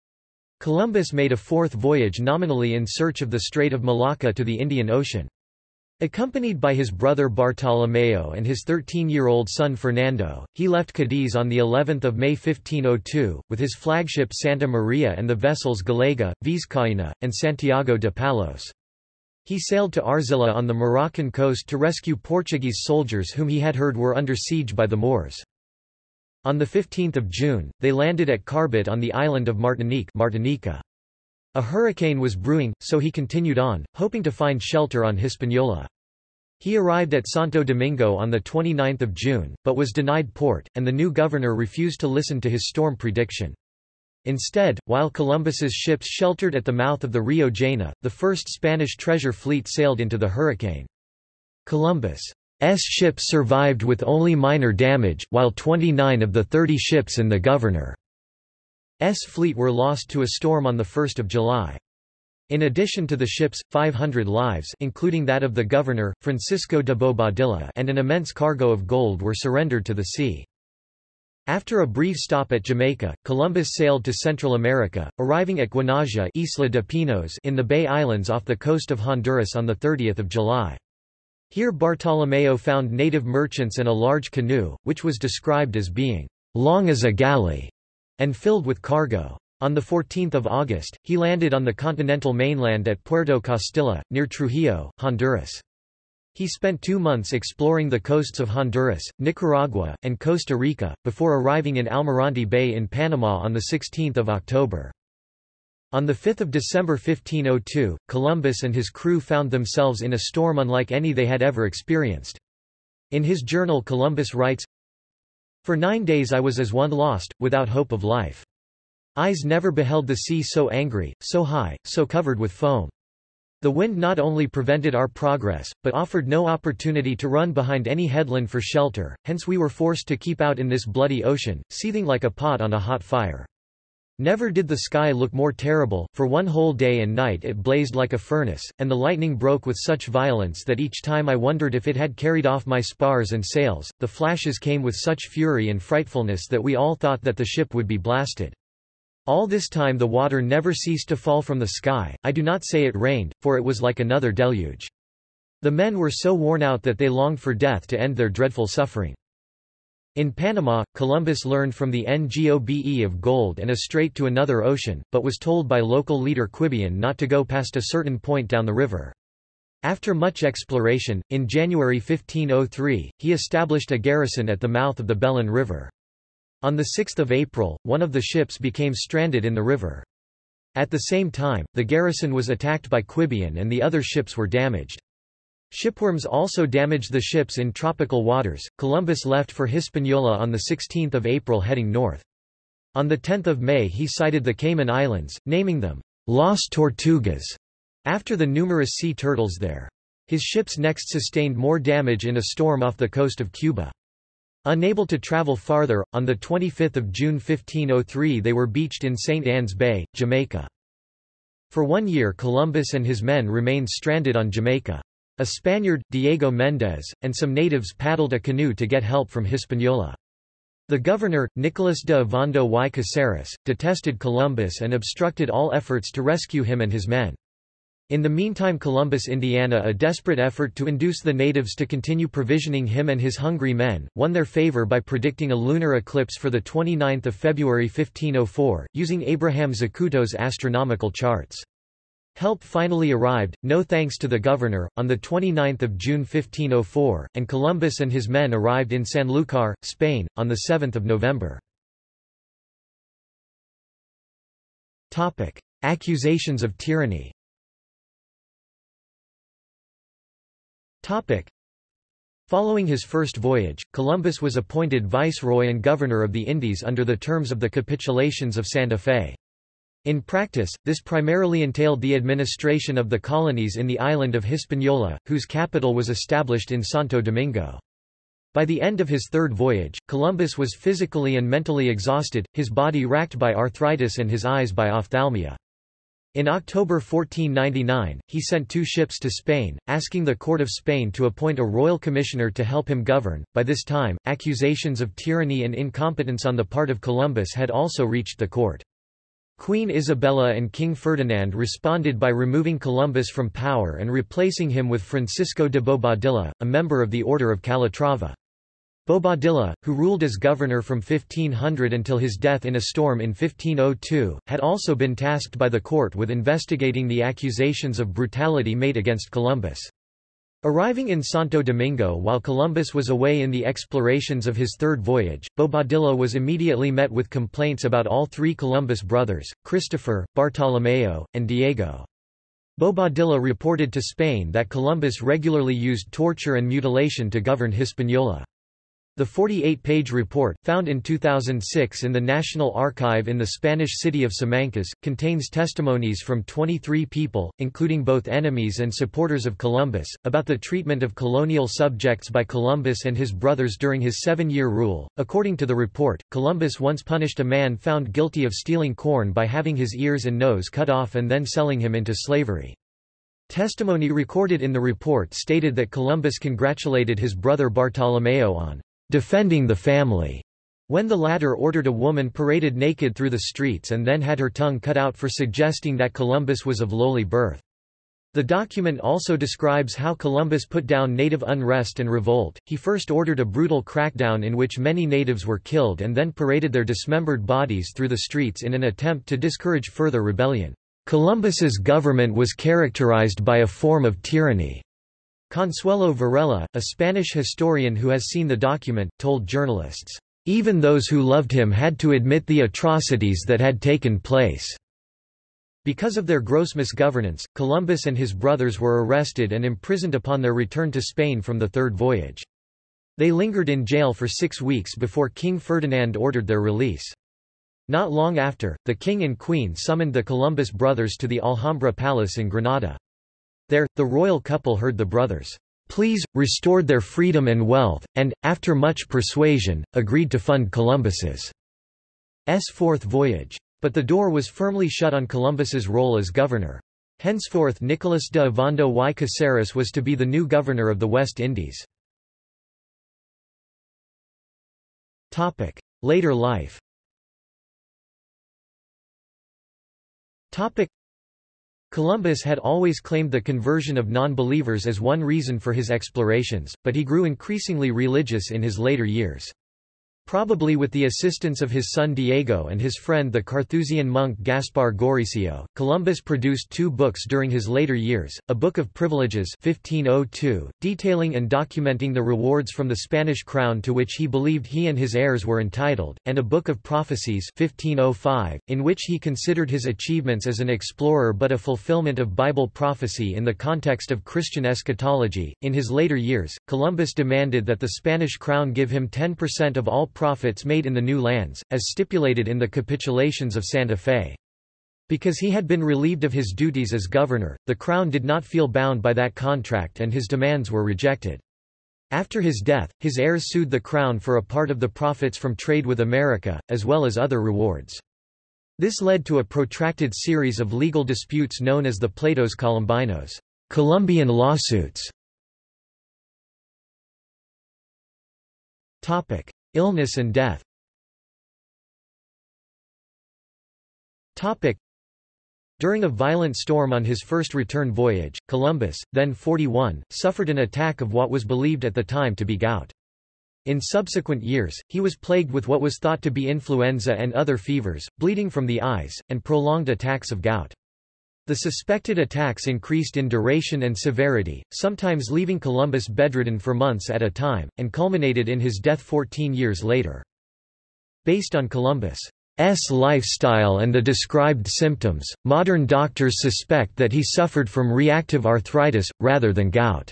Columbus made a fourth voyage nominally in search of the Strait of Malacca to the Indian Ocean. Accompanied by his brother Bartolomeo and his 13-year-old son Fernando, he left Cadiz on the 11th of May 1502, with his flagship Santa Maria and the vessels Gallega, Vizcaína, and Santiago de Palos. He sailed to Arzila on the Moroccan coast to rescue Portuguese soldiers whom he had heard were under siege by the Moors. On 15 June, they landed at Carbet on the island of Martinique Martinica. A hurricane was brewing, so he continued on, hoping to find shelter on Hispaniola. He arrived at Santo Domingo on 29 June, but was denied port, and the new governor refused to listen to his storm prediction. Instead, while Columbus's ships sheltered at the mouth of the Rio Jaina, the first Spanish treasure fleet sailed into the hurricane. Columbus's ships survived with only minor damage, while 29 of the 30 ships in the governor's fleet were lost to a storm on 1 July. In addition to the ships, 500 lives including that of the governor, Francisco de Bobadilla and an immense cargo of gold were surrendered to the sea. After a brief stop at Jamaica, Columbus sailed to Central America, arriving at Guanaja Isla de Pinos in the Bay Islands off the coast of Honduras on 30 July. Here Bartolomeo found native merchants and a large canoe, which was described as being long as a galley, and filled with cargo. On 14 August, he landed on the continental mainland at Puerto Costilla, near Trujillo, Honduras. He spent two months exploring the coasts of Honduras, Nicaragua, and Costa Rica, before arriving in Almirante Bay in Panama on 16 October. On 5 December 1502, Columbus and his crew found themselves in a storm unlike any they had ever experienced. In his journal Columbus writes, For nine days I was as one lost, without hope of life. Eyes never beheld the sea so angry, so high, so covered with foam. The wind not only prevented our progress, but offered no opportunity to run behind any headland for shelter, hence we were forced to keep out in this bloody ocean, seething like a pot on a hot fire. Never did the sky look more terrible, for one whole day and night it blazed like a furnace, and the lightning broke with such violence that each time I wondered if it had carried off my spars and sails, the flashes came with such fury and frightfulness that we all thought that the ship would be blasted. All this time the water never ceased to fall from the sky, I do not say it rained, for it was like another deluge. The men were so worn out that they longed for death to end their dreadful suffering. In Panama, Columbus learned from the Ngobe of gold and a strait to another ocean, but was told by local leader Quibian not to go past a certain point down the river. After much exploration, in January 1503, he established a garrison at the mouth of the Belen River. On 6 April, one of the ships became stranded in the river. At the same time, the garrison was attacked by Quibian and the other ships were damaged. Shipworms also damaged the ships in tropical waters. Columbus left for Hispaniola on 16 April heading north. On 10 May he sighted the Cayman Islands, naming them Las Tortugas, after the numerous sea turtles there. His ships next sustained more damage in a storm off the coast of Cuba. Unable to travel farther, on 25 June 1503 they were beached in St. Anne's Bay, Jamaica. For one year Columbus and his men remained stranded on Jamaica. A Spaniard, Diego Méndez, and some natives paddled a canoe to get help from Hispaniola. The governor, Nicolas de Ovando y Caceres, detested Columbus and obstructed all efforts to rescue him and his men. In the meantime Columbus Indiana a desperate effort to induce the natives to continue provisioning him and his hungry men, won their favor by predicting a lunar eclipse for 29 February 1504, using Abraham Zacuto's astronomical charts. Help finally arrived, no thanks to the governor, on 29 June 1504, and Columbus and his men arrived in Sanlúcar, Spain, on 7 November. Accusations of tyranny. Following his first voyage, Columbus was appointed viceroy and governor of the Indies under the terms of the capitulations of Santa Fe. In practice, this primarily entailed the administration of the colonies in the island of Hispaniola, whose capital was established in Santo Domingo. By the end of his third voyage, Columbus was physically and mentally exhausted, his body racked by arthritis and his eyes by ophthalmia. In October 1499, he sent two ships to Spain, asking the court of Spain to appoint a royal commissioner to help him govern. By this time, accusations of tyranny and incompetence on the part of Columbus had also reached the court. Queen Isabella and King Ferdinand responded by removing Columbus from power and replacing him with Francisco de Bobadilla, a member of the Order of Calatrava. Bobadilla, who ruled as governor from 1500 until his death in a storm in 1502, had also been tasked by the court with investigating the accusations of brutality made against Columbus. Arriving in Santo Domingo while Columbus was away in the explorations of his third voyage, Bobadilla was immediately met with complaints about all three Columbus brothers, Christopher, Bartolomeo, and Diego. Bobadilla reported to Spain that Columbus regularly used torture and mutilation to govern Hispaniola. The 48-page report, found in 2006 in the National Archive in the Spanish city of Simancas, contains testimonies from 23 people, including both enemies and supporters of Columbus, about the treatment of colonial subjects by Columbus and his brothers during his seven-year rule. According to the report, Columbus once punished a man found guilty of stealing corn by having his ears and nose cut off and then selling him into slavery. Testimony recorded in the report stated that Columbus congratulated his brother Bartolomeo on defending the family, when the latter ordered a woman paraded naked through the streets and then had her tongue cut out for suggesting that Columbus was of lowly birth. The document also describes how Columbus put down native unrest and revolt. He first ordered a brutal crackdown in which many natives were killed and then paraded their dismembered bodies through the streets in an attempt to discourage further rebellion. Columbus's government was characterized by a form of tyranny. Consuelo Varela, a Spanish historian who has seen the document, told journalists, "...even those who loved him had to admit the atrocities that had taken place." Because of their gross misgovernance, Columbus and his brothers were arrested and imprisoned upon their return to Spain from the third voyage. They lingered in jail for six weeks before King Ferdinand ordered their release. Not long after, the king and queen summoned the Columbus brothers to the Alhambra Palace in Granada. There, the royal couple heard the brothers' pleas, restored their freedom and wealth, and, after much persuasion, agreed to fund Columbus's fourth voyage. But the door was firmly shut on Columbus's role as governor. Henceforth Nicolas de Ovando y Caceres was to be the new governor of the West Indies. Later life Columbus had always claimed the conversion of non-believers as one reason for his explorations, but he grew increasingly religious in his later years. Probably with the assistance of his son Diego and his friend the Carthusian monk Gaspar Goricio, Columbus produced two books during his later years, a Book of Privileges 1502, detailing and documenting the rewards from the Spanish crown to which he believed he and his heirs were entitled, and a Book of Prophecies 1505, in which he considered his achievements as an explorer but a fulfillment of Bible prophecy in the context of Christian eschatology. In his later years, Columbus demanded that the Spanish crown give him 10% of all profits made in the new lands, as stipulated in the capitulations of Santa Fe. Because he had been relieved of his duties as governor, the Crown did not feel bound by that contract and his demands were rejected. After his death, his heirs sued the Crown for a part of the profits from trade with America, as well as other rewards. This led to a protracted series of legal disputes known as the Pleitos Colombinos Columbian lawsuits. Topic. Illness and death During a violent storm on his first return voyage, Columbus, then 41, suffered an attack of what was believed at the time to be gout. In subsequent years, he was plagued with what was thought to be influenza and other fevers, bleeding from the eyes, and prolonged attacks of gout. The suspected attacks increased in duration and severity, sometimes leaving Columbus bedridden for months at a time, and culminated in his death 14 years later. Based on Columbus' lifestyle and the described symptoms, modern doctors suspect that he suffered from reactive arthritis, rather than gout.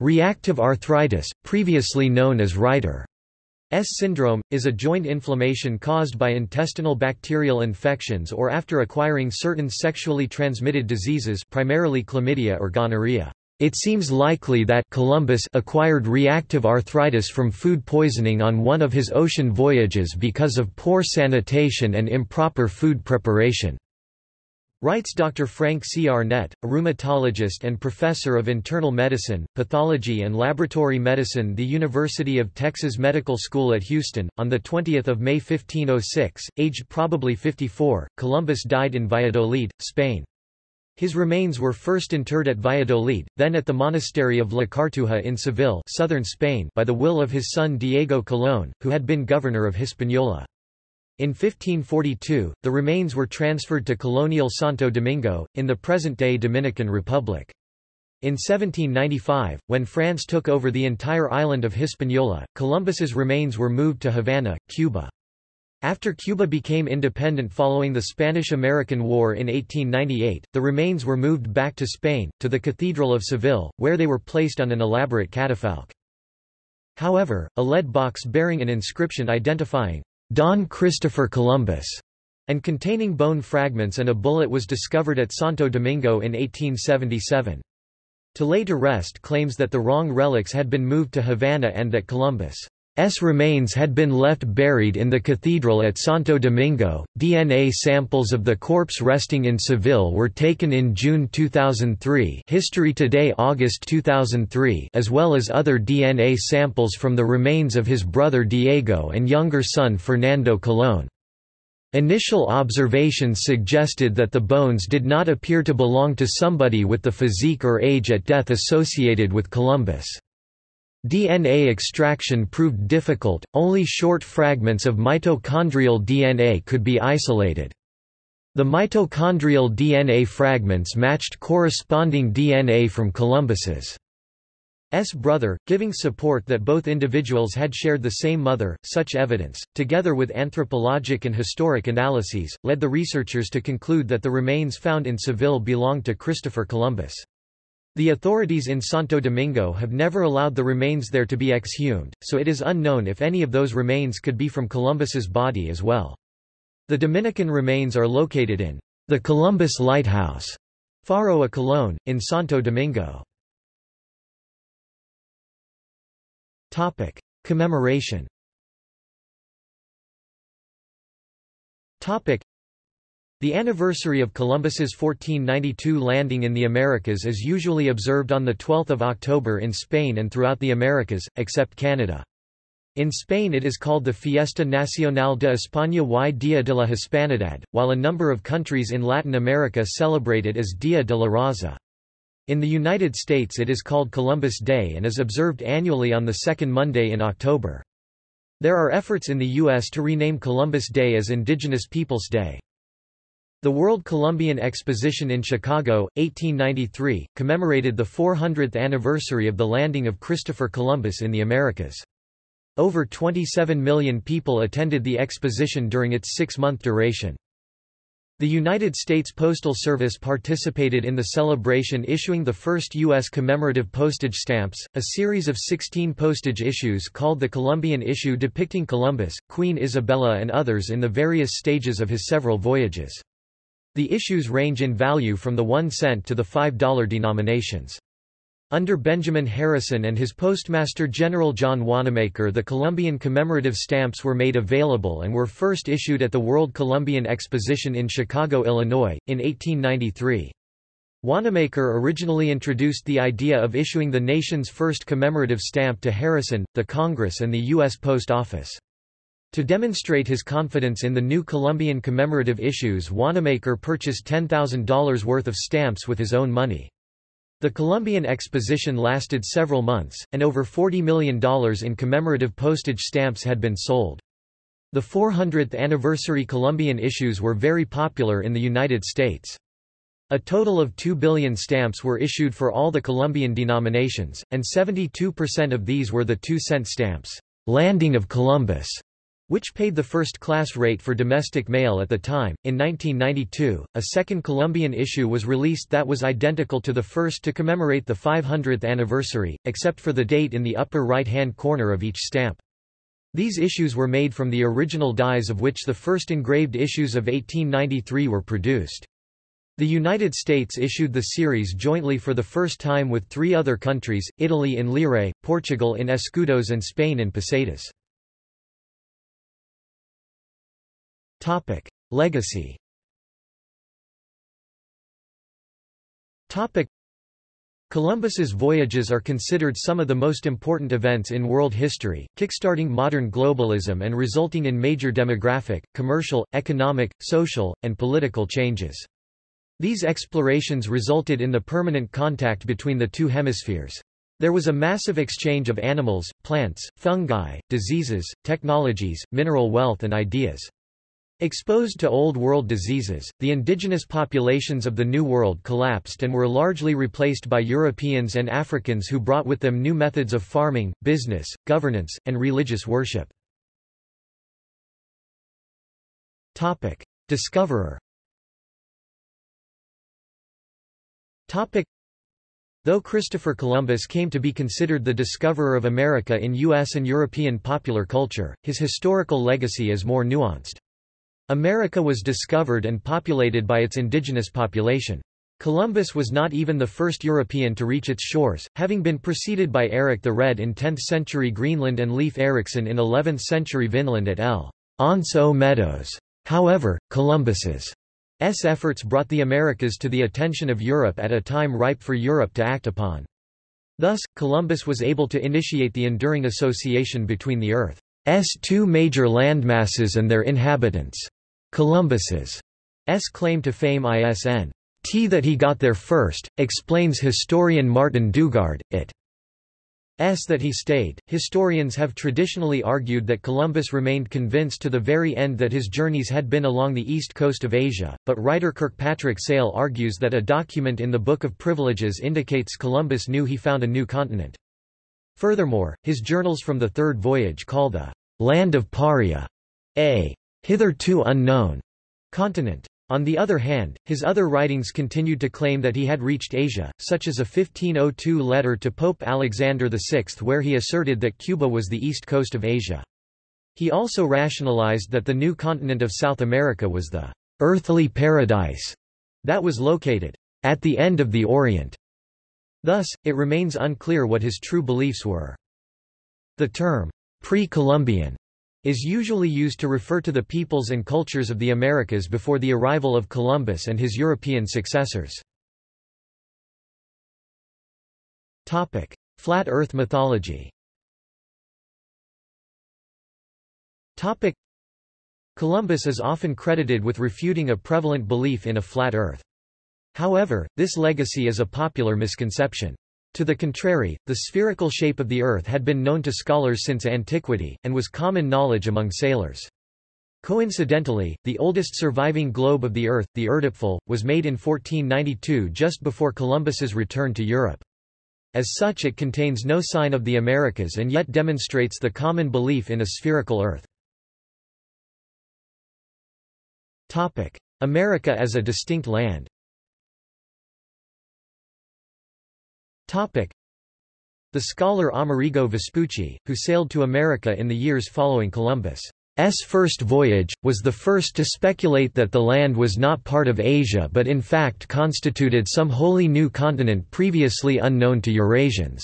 Reactive arthritis, previously known as Reiter syndrome, is a joint inflammation caused by intestinal bacterial infections or after acquiring certain sexually transmitted diseases primarily chlamydia or gonorrhea. It seems likely that Columbus acquired reactive arthritis from food poisoning on one of his ocean voyages because of poor sanitation and improper food preparation. Writes Dr. Frank C. Arnett, a rheumatologist and professor of internal medicine, pathology and laboratory medicine the University of Texas Medical School at Houston. On 20 May 1506, aged probably 54, Columbus died in Valladolid, Spain. His remains were first interred at Valladolid, then at the monastery of La Cartuja in Seville southern Spain by the will of his son Diego Colón, who had been governor of Hispaniola. In 1542, the remains were transferred to colonial Santo Domingo, in the present-day Dominican Republic. In 1795, when France took over the entire island of Hispaniola, Columbus's remains were moved to Havana, Cuba. After Cuba became independent following the Spanish–American War in 1898, the remains were moved back to Spain, to the Cathedral of Seville, where they were placed on an elaborate catafalque. However, a lead box bearing an inscription identifying Don Christopher Columbus and containing bone fragments and a bullet was discovered at Santo Domingo in 1877. To lay to rest claims that the wrong relics had been moved to Havana and that Columbus' remains had been left buried in the cathedral at Santo Domingo. DNA samples of the corpse resting in Seville were taken in June 2003, History Today August 2003, as well as other DNA samples from the remains of his brother Diego and younger son Fernando Colón. Initial observations suggested that the bones did not appear to belong to somebody with the physique or age at death associated with Columbus. DNA extraction proved difficult, only short fragments of mitochondrial DNA could be isolated. The mitochondrial DNA fragments matched corresponding DNA from Columbus's S. brother, giving support that both individuals had shared the same mother. Such evidence, together with anthropologic and historic analyses, led the researchers to conclude that the remains found in Seville belonged to Christopher Columbus. The authorities in Santo Domingo have never allowed the remains there to be exhumed, so it is unknown if any of those remains could be from Columbus's body as well. The Dominican remains are located in the Columbus Lighthouse, Faro a Colón, in Santo Domingo. Topic. Commemoration Topic. The anniversary of Columbus's 1492 landing in the Americas is usually observed on 12 October in Spain and throughout the Americas, except Canada. In Spain it is called the Fiesta Nacional de España y Día de la Hispanidad, while a number of countries in Latin America celebrate it as Día de la Raza. In the United States it is called Columbus Day and is observed annually on the second Monday in October. There are efforts in the U.S. to rename Columbus Day as Indigenous Peoples Day. The World Columbian Exposition in Chicago, 1893, commemorated the 400th anniversary of the landing of Christopher Columbus in the Americas. Over 27 million people attended the exposition during its six-month duration. The United States Postal Service participated in the celebration issuing the first U.S. commemorative postage stamps, a series of 16 postage issues called the Columbian issue depicting Columbus, Queen Isabella and others in the various stages of his several voyages. The issues range in value from the 1 cent to the $5 denominations. Under Benjamin Harrison and his Postmaster General John Wanamaker the Columbian commemorative stamps were made available and were first issued at the World Columbian Exposition in Chicago, Illinois, in 1893. Wanamaker originally introduced the idea of issuing the nation's first commemorative stamp to Harrison, the Congress and the U.S. Post Office. To demonstrate his confidence in the new Columbian commemorative issues Wanamaker purchased $10,000 worth of stamps with his own money. The Columbian Exposition lasted several months, and over $40 million in commemorative postage stamps had been sold. The 400th anniversary Columbian issues were very popular in the United States. A total of 2 billion stamps were issued for all the Columbian denominations, and 72% of these were the 2-cent stamps, Landing of Columbus, which paid the first-class rate for domestic mail at the time. In 1992, a second Columbian issue was released that was identical to the first to commemorate the 500th anniversary, except for the date in the upper right-hand corner of each stamp. These issues were made from the original dies of which the first engraved issues of 1893 were produced. The United States issued the series jointly for the first time with three other countries, Italy in lire, Portugal in escudos and Spain in pesetas. Topic: Legacy. Topic: Columbus's voyages are considered some of the most important events in world history, kickstarting modern globalism and resulting in major demographic, commercial, economic, social, and political changes. These explorations resulted in the permanent contact between the two hemispheres. There was a massive exchange of animals, plants, fungi, diseases, technologies, mineral wealth and ideas. Exposed to Old World diseases, the indigenous populations of the New World collapsed and were largely replaced by Europeans and Africans who brought with them new methods of farming, business, governance, and religious worship. Discoverer Though Christopher Columbus came to be considered the discoverer of America in U.S. and European popular culture, his historical legacy is more nuanced. America was discovered and populated by its indigenous population. Columbus was not even the first European to reach its shores, having been preceded by Eric the Red in 10th century Greenland and Leif Erikson in 11th century Vinland at L'Anse aux Meadows. However, Columbus's efforts brought the Americas to the attention of Europe at a time ripe for Europe to act upon. Thus, Columbus was able to initiate the enduring association between the Earth's two major landmasses and their inhabitants. Columbus's S claim to fame ISN T that he got there first, explains historian Martin Dugard, it S that he stayed. Historians have traditionally argued that Columbus remained convinced to the very end that his journeys had been along the east coast of Asia, but writer Kirkpatrick Sale argues that a document in the Book of Privileges indicates Columbus knew he found a new continent. Furthermore, his journals from the third voyage call the land of Paria a hitherto unknown continent. On the other hand, his other writings continued to claim that he had reached Asia, such as a 1502 letter to Pope Alexander VI where he asserted that Cuba was the east coast of Asia. He also rationalized that the new continent of South America was the earthly paradise that was located at the end of the Orient. Thus, it remains unclear what his true beliefs were. The term pre-Columbian is usually used to refer to the peoples and cultures of the Americas before the arrival of Columbus and his European successors. Topic: Flat Earth mythology Topic: Columbus is often credited with refuting a prevalent belief in a flat Earth. However, this legacy is a popular misconception. To the contrary, the spherical shape of the Earth had been known to scholars since antiquity, and was common knowledge among sailors. Coincidentally, the oldest surviving globe of the Earth, the Erdapfel, was made in 1492 just before Columbus's return to Europe. As such it contains no sign of the Americas and yet demonstrates the common belief in a spherical Earth. America as a distinct land Topic. The scholar Amerigo Vespucci, who sailed to America in the years following Columbus' first voyage, was the first to speculate that the land was not part of Asia but in fact constituted some wholly new continent previously unknown to Eurasians.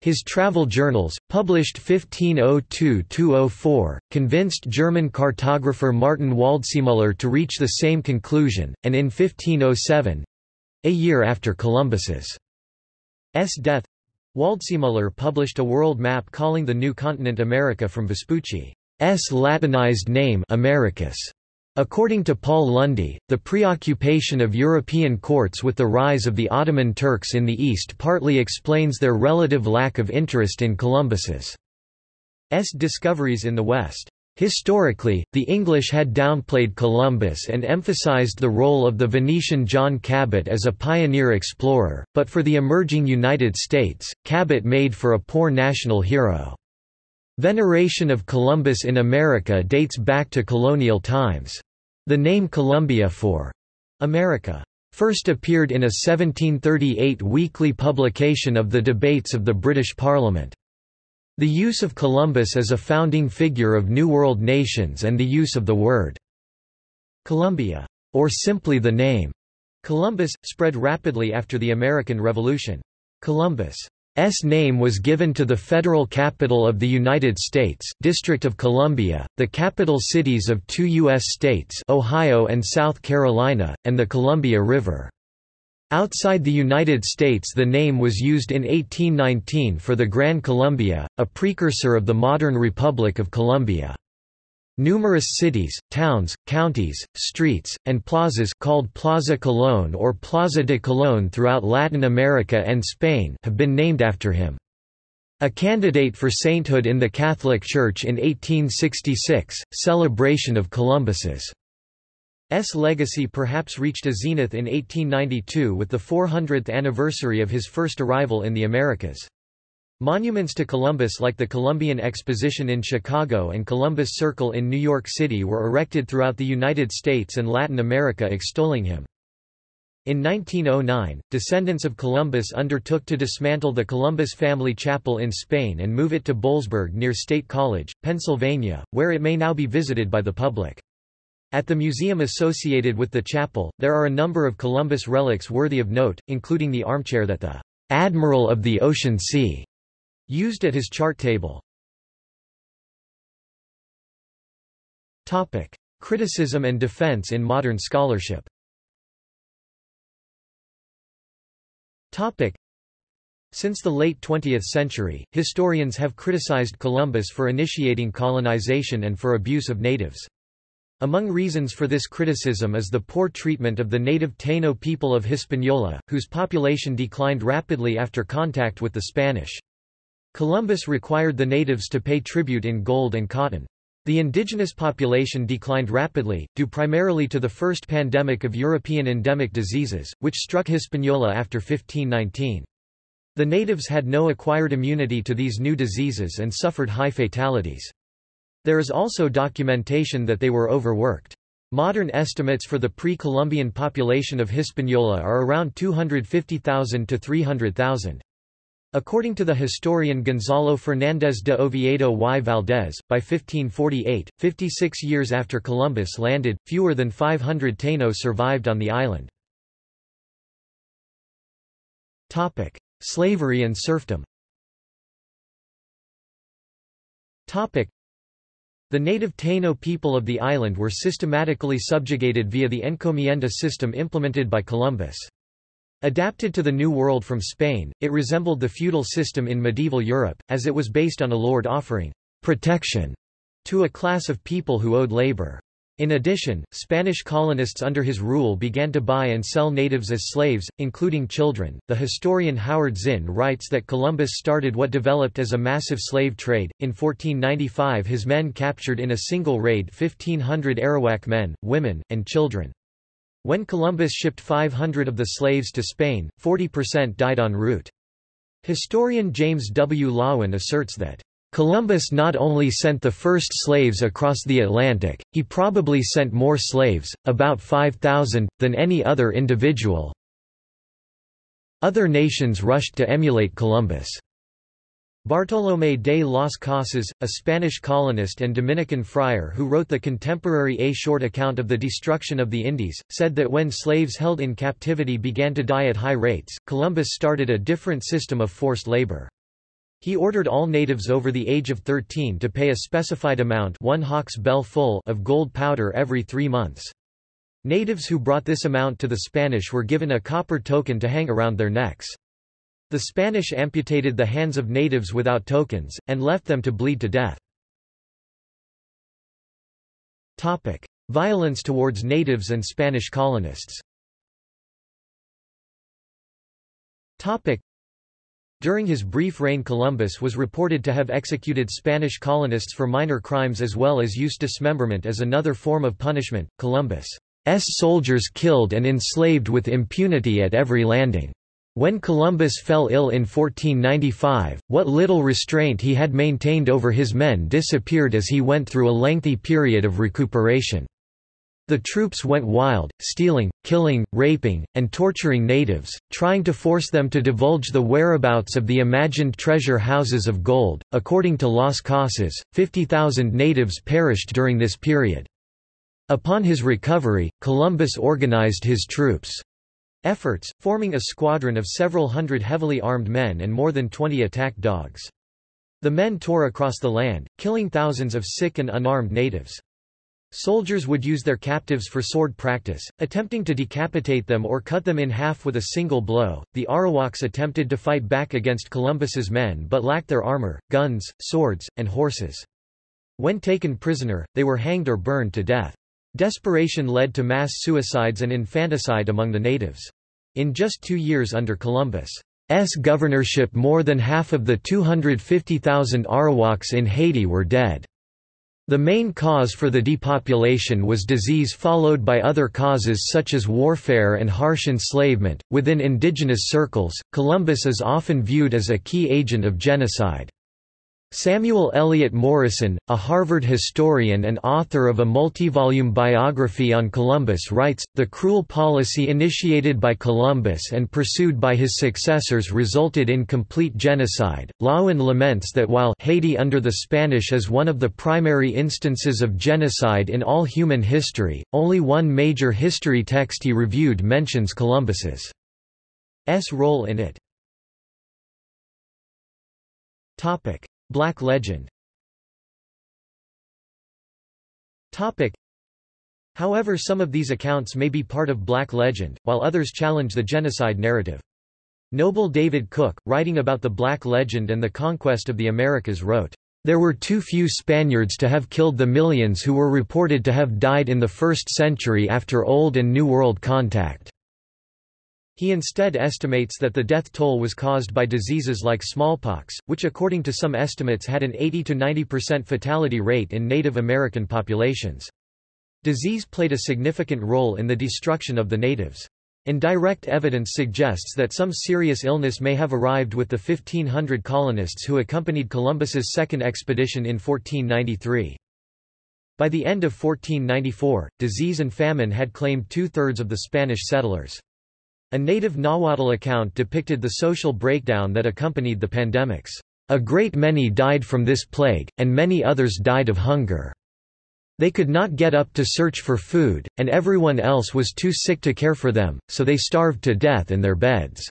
His travel journals, published 1502–204, convinced German cartographer Martin Waldseemüller to reach the same conclusion, and in 1507—a year after Columbus's. Death Waldseemüller published a world map calling the new continent America from Vespucci's Latinized name Americus. According to Paul Lunde, the preoccupation of European courts with the rise of the Ottoman Turks in the East partly explains their relative lack of interest in Columbus's discoveries in the West. Historically, the English had downplayed Columbus and emphasized the role of the Venetian John Cabot as a pioneer explorer, but for the emerging United States, Cabot made for a poor national hero. Veneration of Columbus in America dates back to colonial times. The name Columbia for America first appeared in a 1738 weekly publication of the debates of the British Parliament. The use of Columbus as a founding figure of New World nations and the use of the word Columbia, or simply the name Columbus, spread rapidly after the American Revolution. Columbus' name was given to the federal capital of the United States, District of Columbia, the capital cities of two U.S. states Ohio and South Carolina, and the Columbia River. Outside the United States the name was used in 1819 for the Gran Colombia, a precursor of the modern Republic of Colombia. Numerous cities, towns, counties, streets, and plazas called Plaza Colón or Plaza de Colón throughout Latin America and Spain have been named after him. A candidate for sainthood in the Catholic Church in 1866, celebration of Columbus's S legacy perhaps reached a zenith in 1892 with the 400th anniversary of his first arrival in the Americas. Monuments to Columbus like the Columbian Exposition in Chicago and Columbus Circle in New York City were erected throughout the United States and Latin America extolling him. In 1909, descendants of Columbus undertook to dismantle the Columbus family chapel in Spain and move it to Boalsburg near State College, Pennsylvania, where it may now be visited by the public. At the museum associated with the chapel, there are a number of Columbus relics worthy of note, including the armchair that the Admiral of the Ocean Sea used at his chart table. Topic: Criticism and defense in modern scholarship. Topic. Since the late 20th century, historians have criticized Columbus for initiating colonization and for abuse of natives. Among reasons for this criticism is the poor treatment of the native Taino people of Hispaniola, whose population declined rapidly after contact with the Spanish. Columbus required the natives to pay tribute in gold and cotton. The indigenous population declined rapidly, due primarily to the first pandemic of European endemic diseases, which struck Hispaniola after 1519. The natives had no acquired immunity to these new diseases and suffered high fatalities. There is also documentation that they were overworked. Modern estimates for the pre-Columbian population of Hispaniola are around 250,000 to 300,000. According to the historian Gonzalo Fernández de Oviedo y Valdés, by 1548, 56 years after Columbus landed, fewer than 500 Taínos survived on the island. Topic: Slavery and serfdom. Topic: The native Taino people of the island were systematically subjugated via the encomienda system implemented by Columbus. Adapted to the New World from Spain, it resembled the feudal system in medieval Europe, as it was based on a lord offering protection to a class of people who owed labor. In addition, Spanish colonists under his rule began to buy and sell natives as slaves, including children. The historian Howard Zinn writes that Columbus started what developed as a massive slave trade. In 1495, his men captured in a single raid 1,500 Arawak men, women, and children. When Columbus shipped 500 of the slaves to Spain, 40% died en route. Historian James W. Loewen asserts that, "...Columbus not only sent the first slaves across the Atlantic, he probably sent more slaves, about 5,000, than any other individual." Other nations rushed to emulate Columbus. Bartolomé de las Casas, a Spanish colonist and Dominican friar who wrote the contemporary A short account of the destruction of the Indies, said that when slaves held in captivity began to die at high rates, Columbus started a different system of forced labor. He ordered all natives over the age of 13 to pay a specified amount one hawk's bell full of gold powder every three months. Natives who brought this amount to the Spanish were given a copper token to hang around their necks. The Spanish amputated the hands of natives without tokens, and left them to bleed to death. Topic. Violence towards natives and Spanish colonists Topic. During his brief reign Columbus was reported to have executed Spanish colonists for minor crimes as well as used dismemberment as another form of punishment. Columbus' soldiers killed and enslaved with impunity at every landing. When Columbus fell ill in 1495, what little restraint he had maintained over his men disappeared as he went through a lengthy period of recuperation. The troops went wild, stealing, killing, raping, and torturing natives, trying to force them to divulge the whereabouts of the imagined treasure houses of gold. According to Las Casas, 50,000 natives perished during this period. Upon his recovery, Columbus organized his troops efforts, forming a squadron of several hundred heavily armed men and more than 20 attack dogs. The men tore across the land, killing thousands of sick and unarmed natives. Soldiers would use their captives for sword practice, attempting to decapitate them or cut them in half with a single blow. The Arawaks attempted to fight back against Columbus's men but lacked their armor, guns, swords, and horses. When taken prisoner, they were hanged or burned to death. Desperation led to mass suicides and infanticide among the natives. In just two years under Columbus' governorship more than half of the 250,000 Arawaks in Haiti were dead. The main cause for the depopulation was disease followed by other causes such as warfare and harsh enslavement. Within indigenous circles, Columbus is often viewed as a key agent of genocide. Samuel Eliot Morison, a Harvard historian and author of a multi-volume biography on Columbus writes, the cruel policy initiated by Columbus and pursued by his successors resulted in complete genocide. Loewen laments that while Haiti under the Spanish is one of the primary instances of genocide in all human history, only one major history text he reviewed mentions Columbus's role in it. Topic. Black legend Topic. However some of these accounts may be part of black legend, while others challenge the genocide narrative. Noble David Cook, writing about the black legend and the conquest of the Americas wrote, "...there were too few Spaniards to have killed the millions who were reported to have died in the first century after Old and New World contact." He instead estimates that the death toll was caused by diseases like smallpox, which according to some estimates had an 80–90% fatality rate in Native American populations. Disease played a significant role in the destruction of the natives. Indirect evidence suggests that some serious illness may have arrived with the 1500 colonists who accompanied Columbus's second expedition in 1493. By the end of 1494, disease and famine had claimed two-thirds of the Spanish settlers. A native Nahuatl account depicted the social breakdown that accompanied the pandemics. A great many died from this plague, and many others died of hunger. They could not get up to search for food, and everyone else was too sick to care for them, so they starved to death in their beds.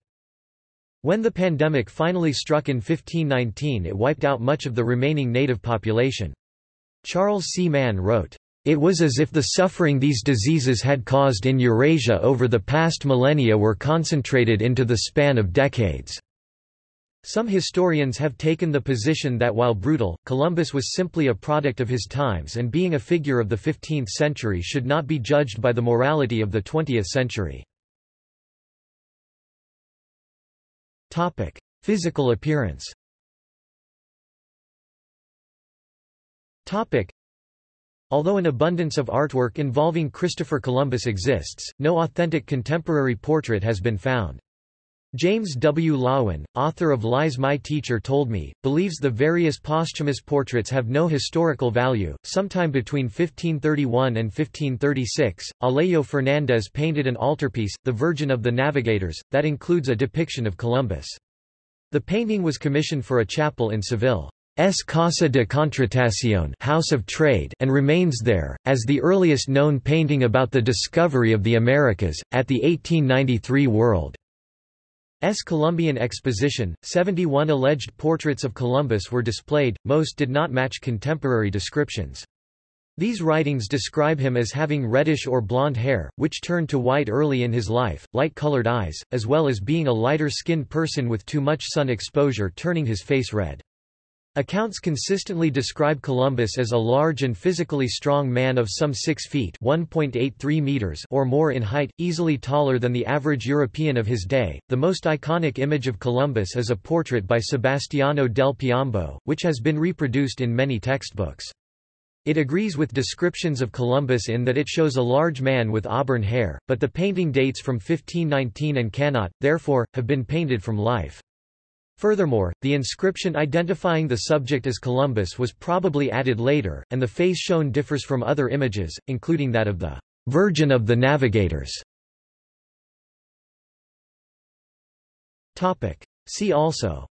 When the pandemic finally struck in 1519 it wiped out much of the remaining native population. Charles C. Mann wrote, it was as if the suffering these diseases had caused in Eurasia over the past millennia were concentrated into the span of decades. Some historians have taken the position that while brutal, Columbus was simply a product of his times and being a figure of the 15th century should not be judged by the morality of the 20th century. Physical appearance Although an abundance of artwork involving Christopher Columbus exists, no authentic contemporary portrait has been found. James W. Loewen, author of Lies My Teacher Told Me, believes the various posthumous portraits have no historical value. Sometime between 1531 and 1536, Alejo Fernandez painted an altarpiece, The Virgin of the Navigators, that includes a depiction of Columbus. The painting was commissioned for a chapel in Seville. S. Casa de Contratación House of Trade and remains there, as the earliest known painting about the discovery of the Americas, at the 1893 World. S. Columbian Exposition, 71 alleged portraits of Columbus were displayed, most did not match contemporary descriptions. These writings describe him as having reddish or blonde hair, which turned to white early in his life, light-colored eyes, as well as being a lighter-skinned person with too much sun exposure turning his face red. Accounts consistently describe Columbus as a large and physically strong man of some 6 feet meters or more in height, easily taller than the average European of his day. The most iconic image of Columbus is a portrait by Sebastiano del Piombo, which has been reproduced in many textbooks. It agrees with descriptions of Columbus in that it shows a large man with auburn hair, but the painting dates from 1519 and cannot, therefore, have been painted from life. Furthermore, the inscription identifying the subject as Columbus was probably added later, and the face shown differs from other images, including that of the Virgin of the Navigators. Topic. See also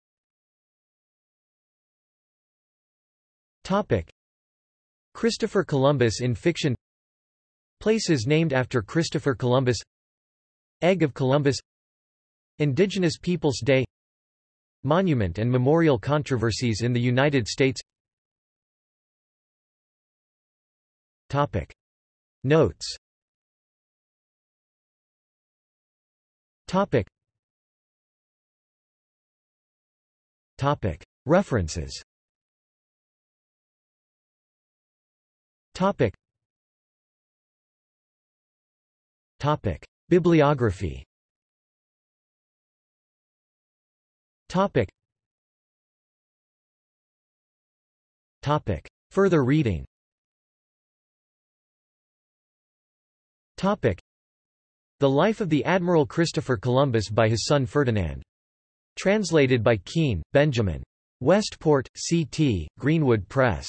Topic. Christopher Columbus in fiction Places named after Christopher Columbus Egg of Columbus Indigenous Peoples Day Monument and memorial controversies in the United States Topic. Notes Topic. Topic. References Topic. Topic. Bibliography Topic. Topic. Further reading Topic. The Life of the Admiral Christopher Columbus by his son Ferdinand. Translated by Keen, Benjamin. Westport, C.T., Greenwood Press.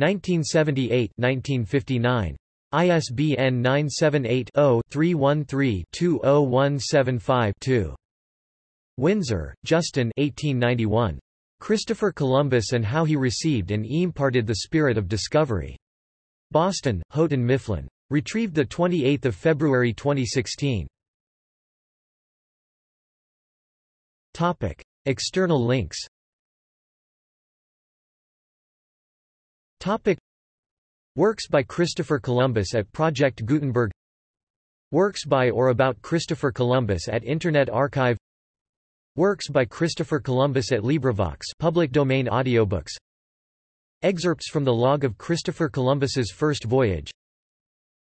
1978-1959. ISBN 978-0-313-20175-2. Winsor, Justin 1891. Christopher Columbus and How He Received and Imparted the Spirit of Discovery. Boston, Houghton Mifflin. Retrieved 28 February 2016. Topic. External links Topic. Works by Christopher Columbus at Project Gutenberg Works by or about Christopher Columbus at Internet Archive Works by Christopher Columbus at LibriVox public domain audiobooks Excerpts from the log of Christopher Columbus's first voyage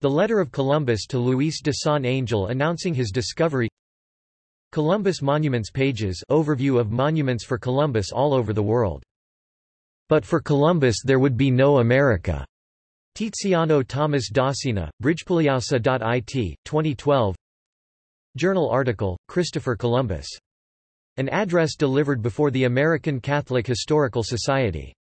The letter of Columbus to Luis de San Angel announcing his discovery Columbus Monuments pages overview of monuments for Columbus all over the world. But for Columbus there would be no America. Tiziano Thomas Dossena, bridgepugliausa.it, 2012 Journal article, Christopher Columbus. An address delivered before the American Catholic Historical Society.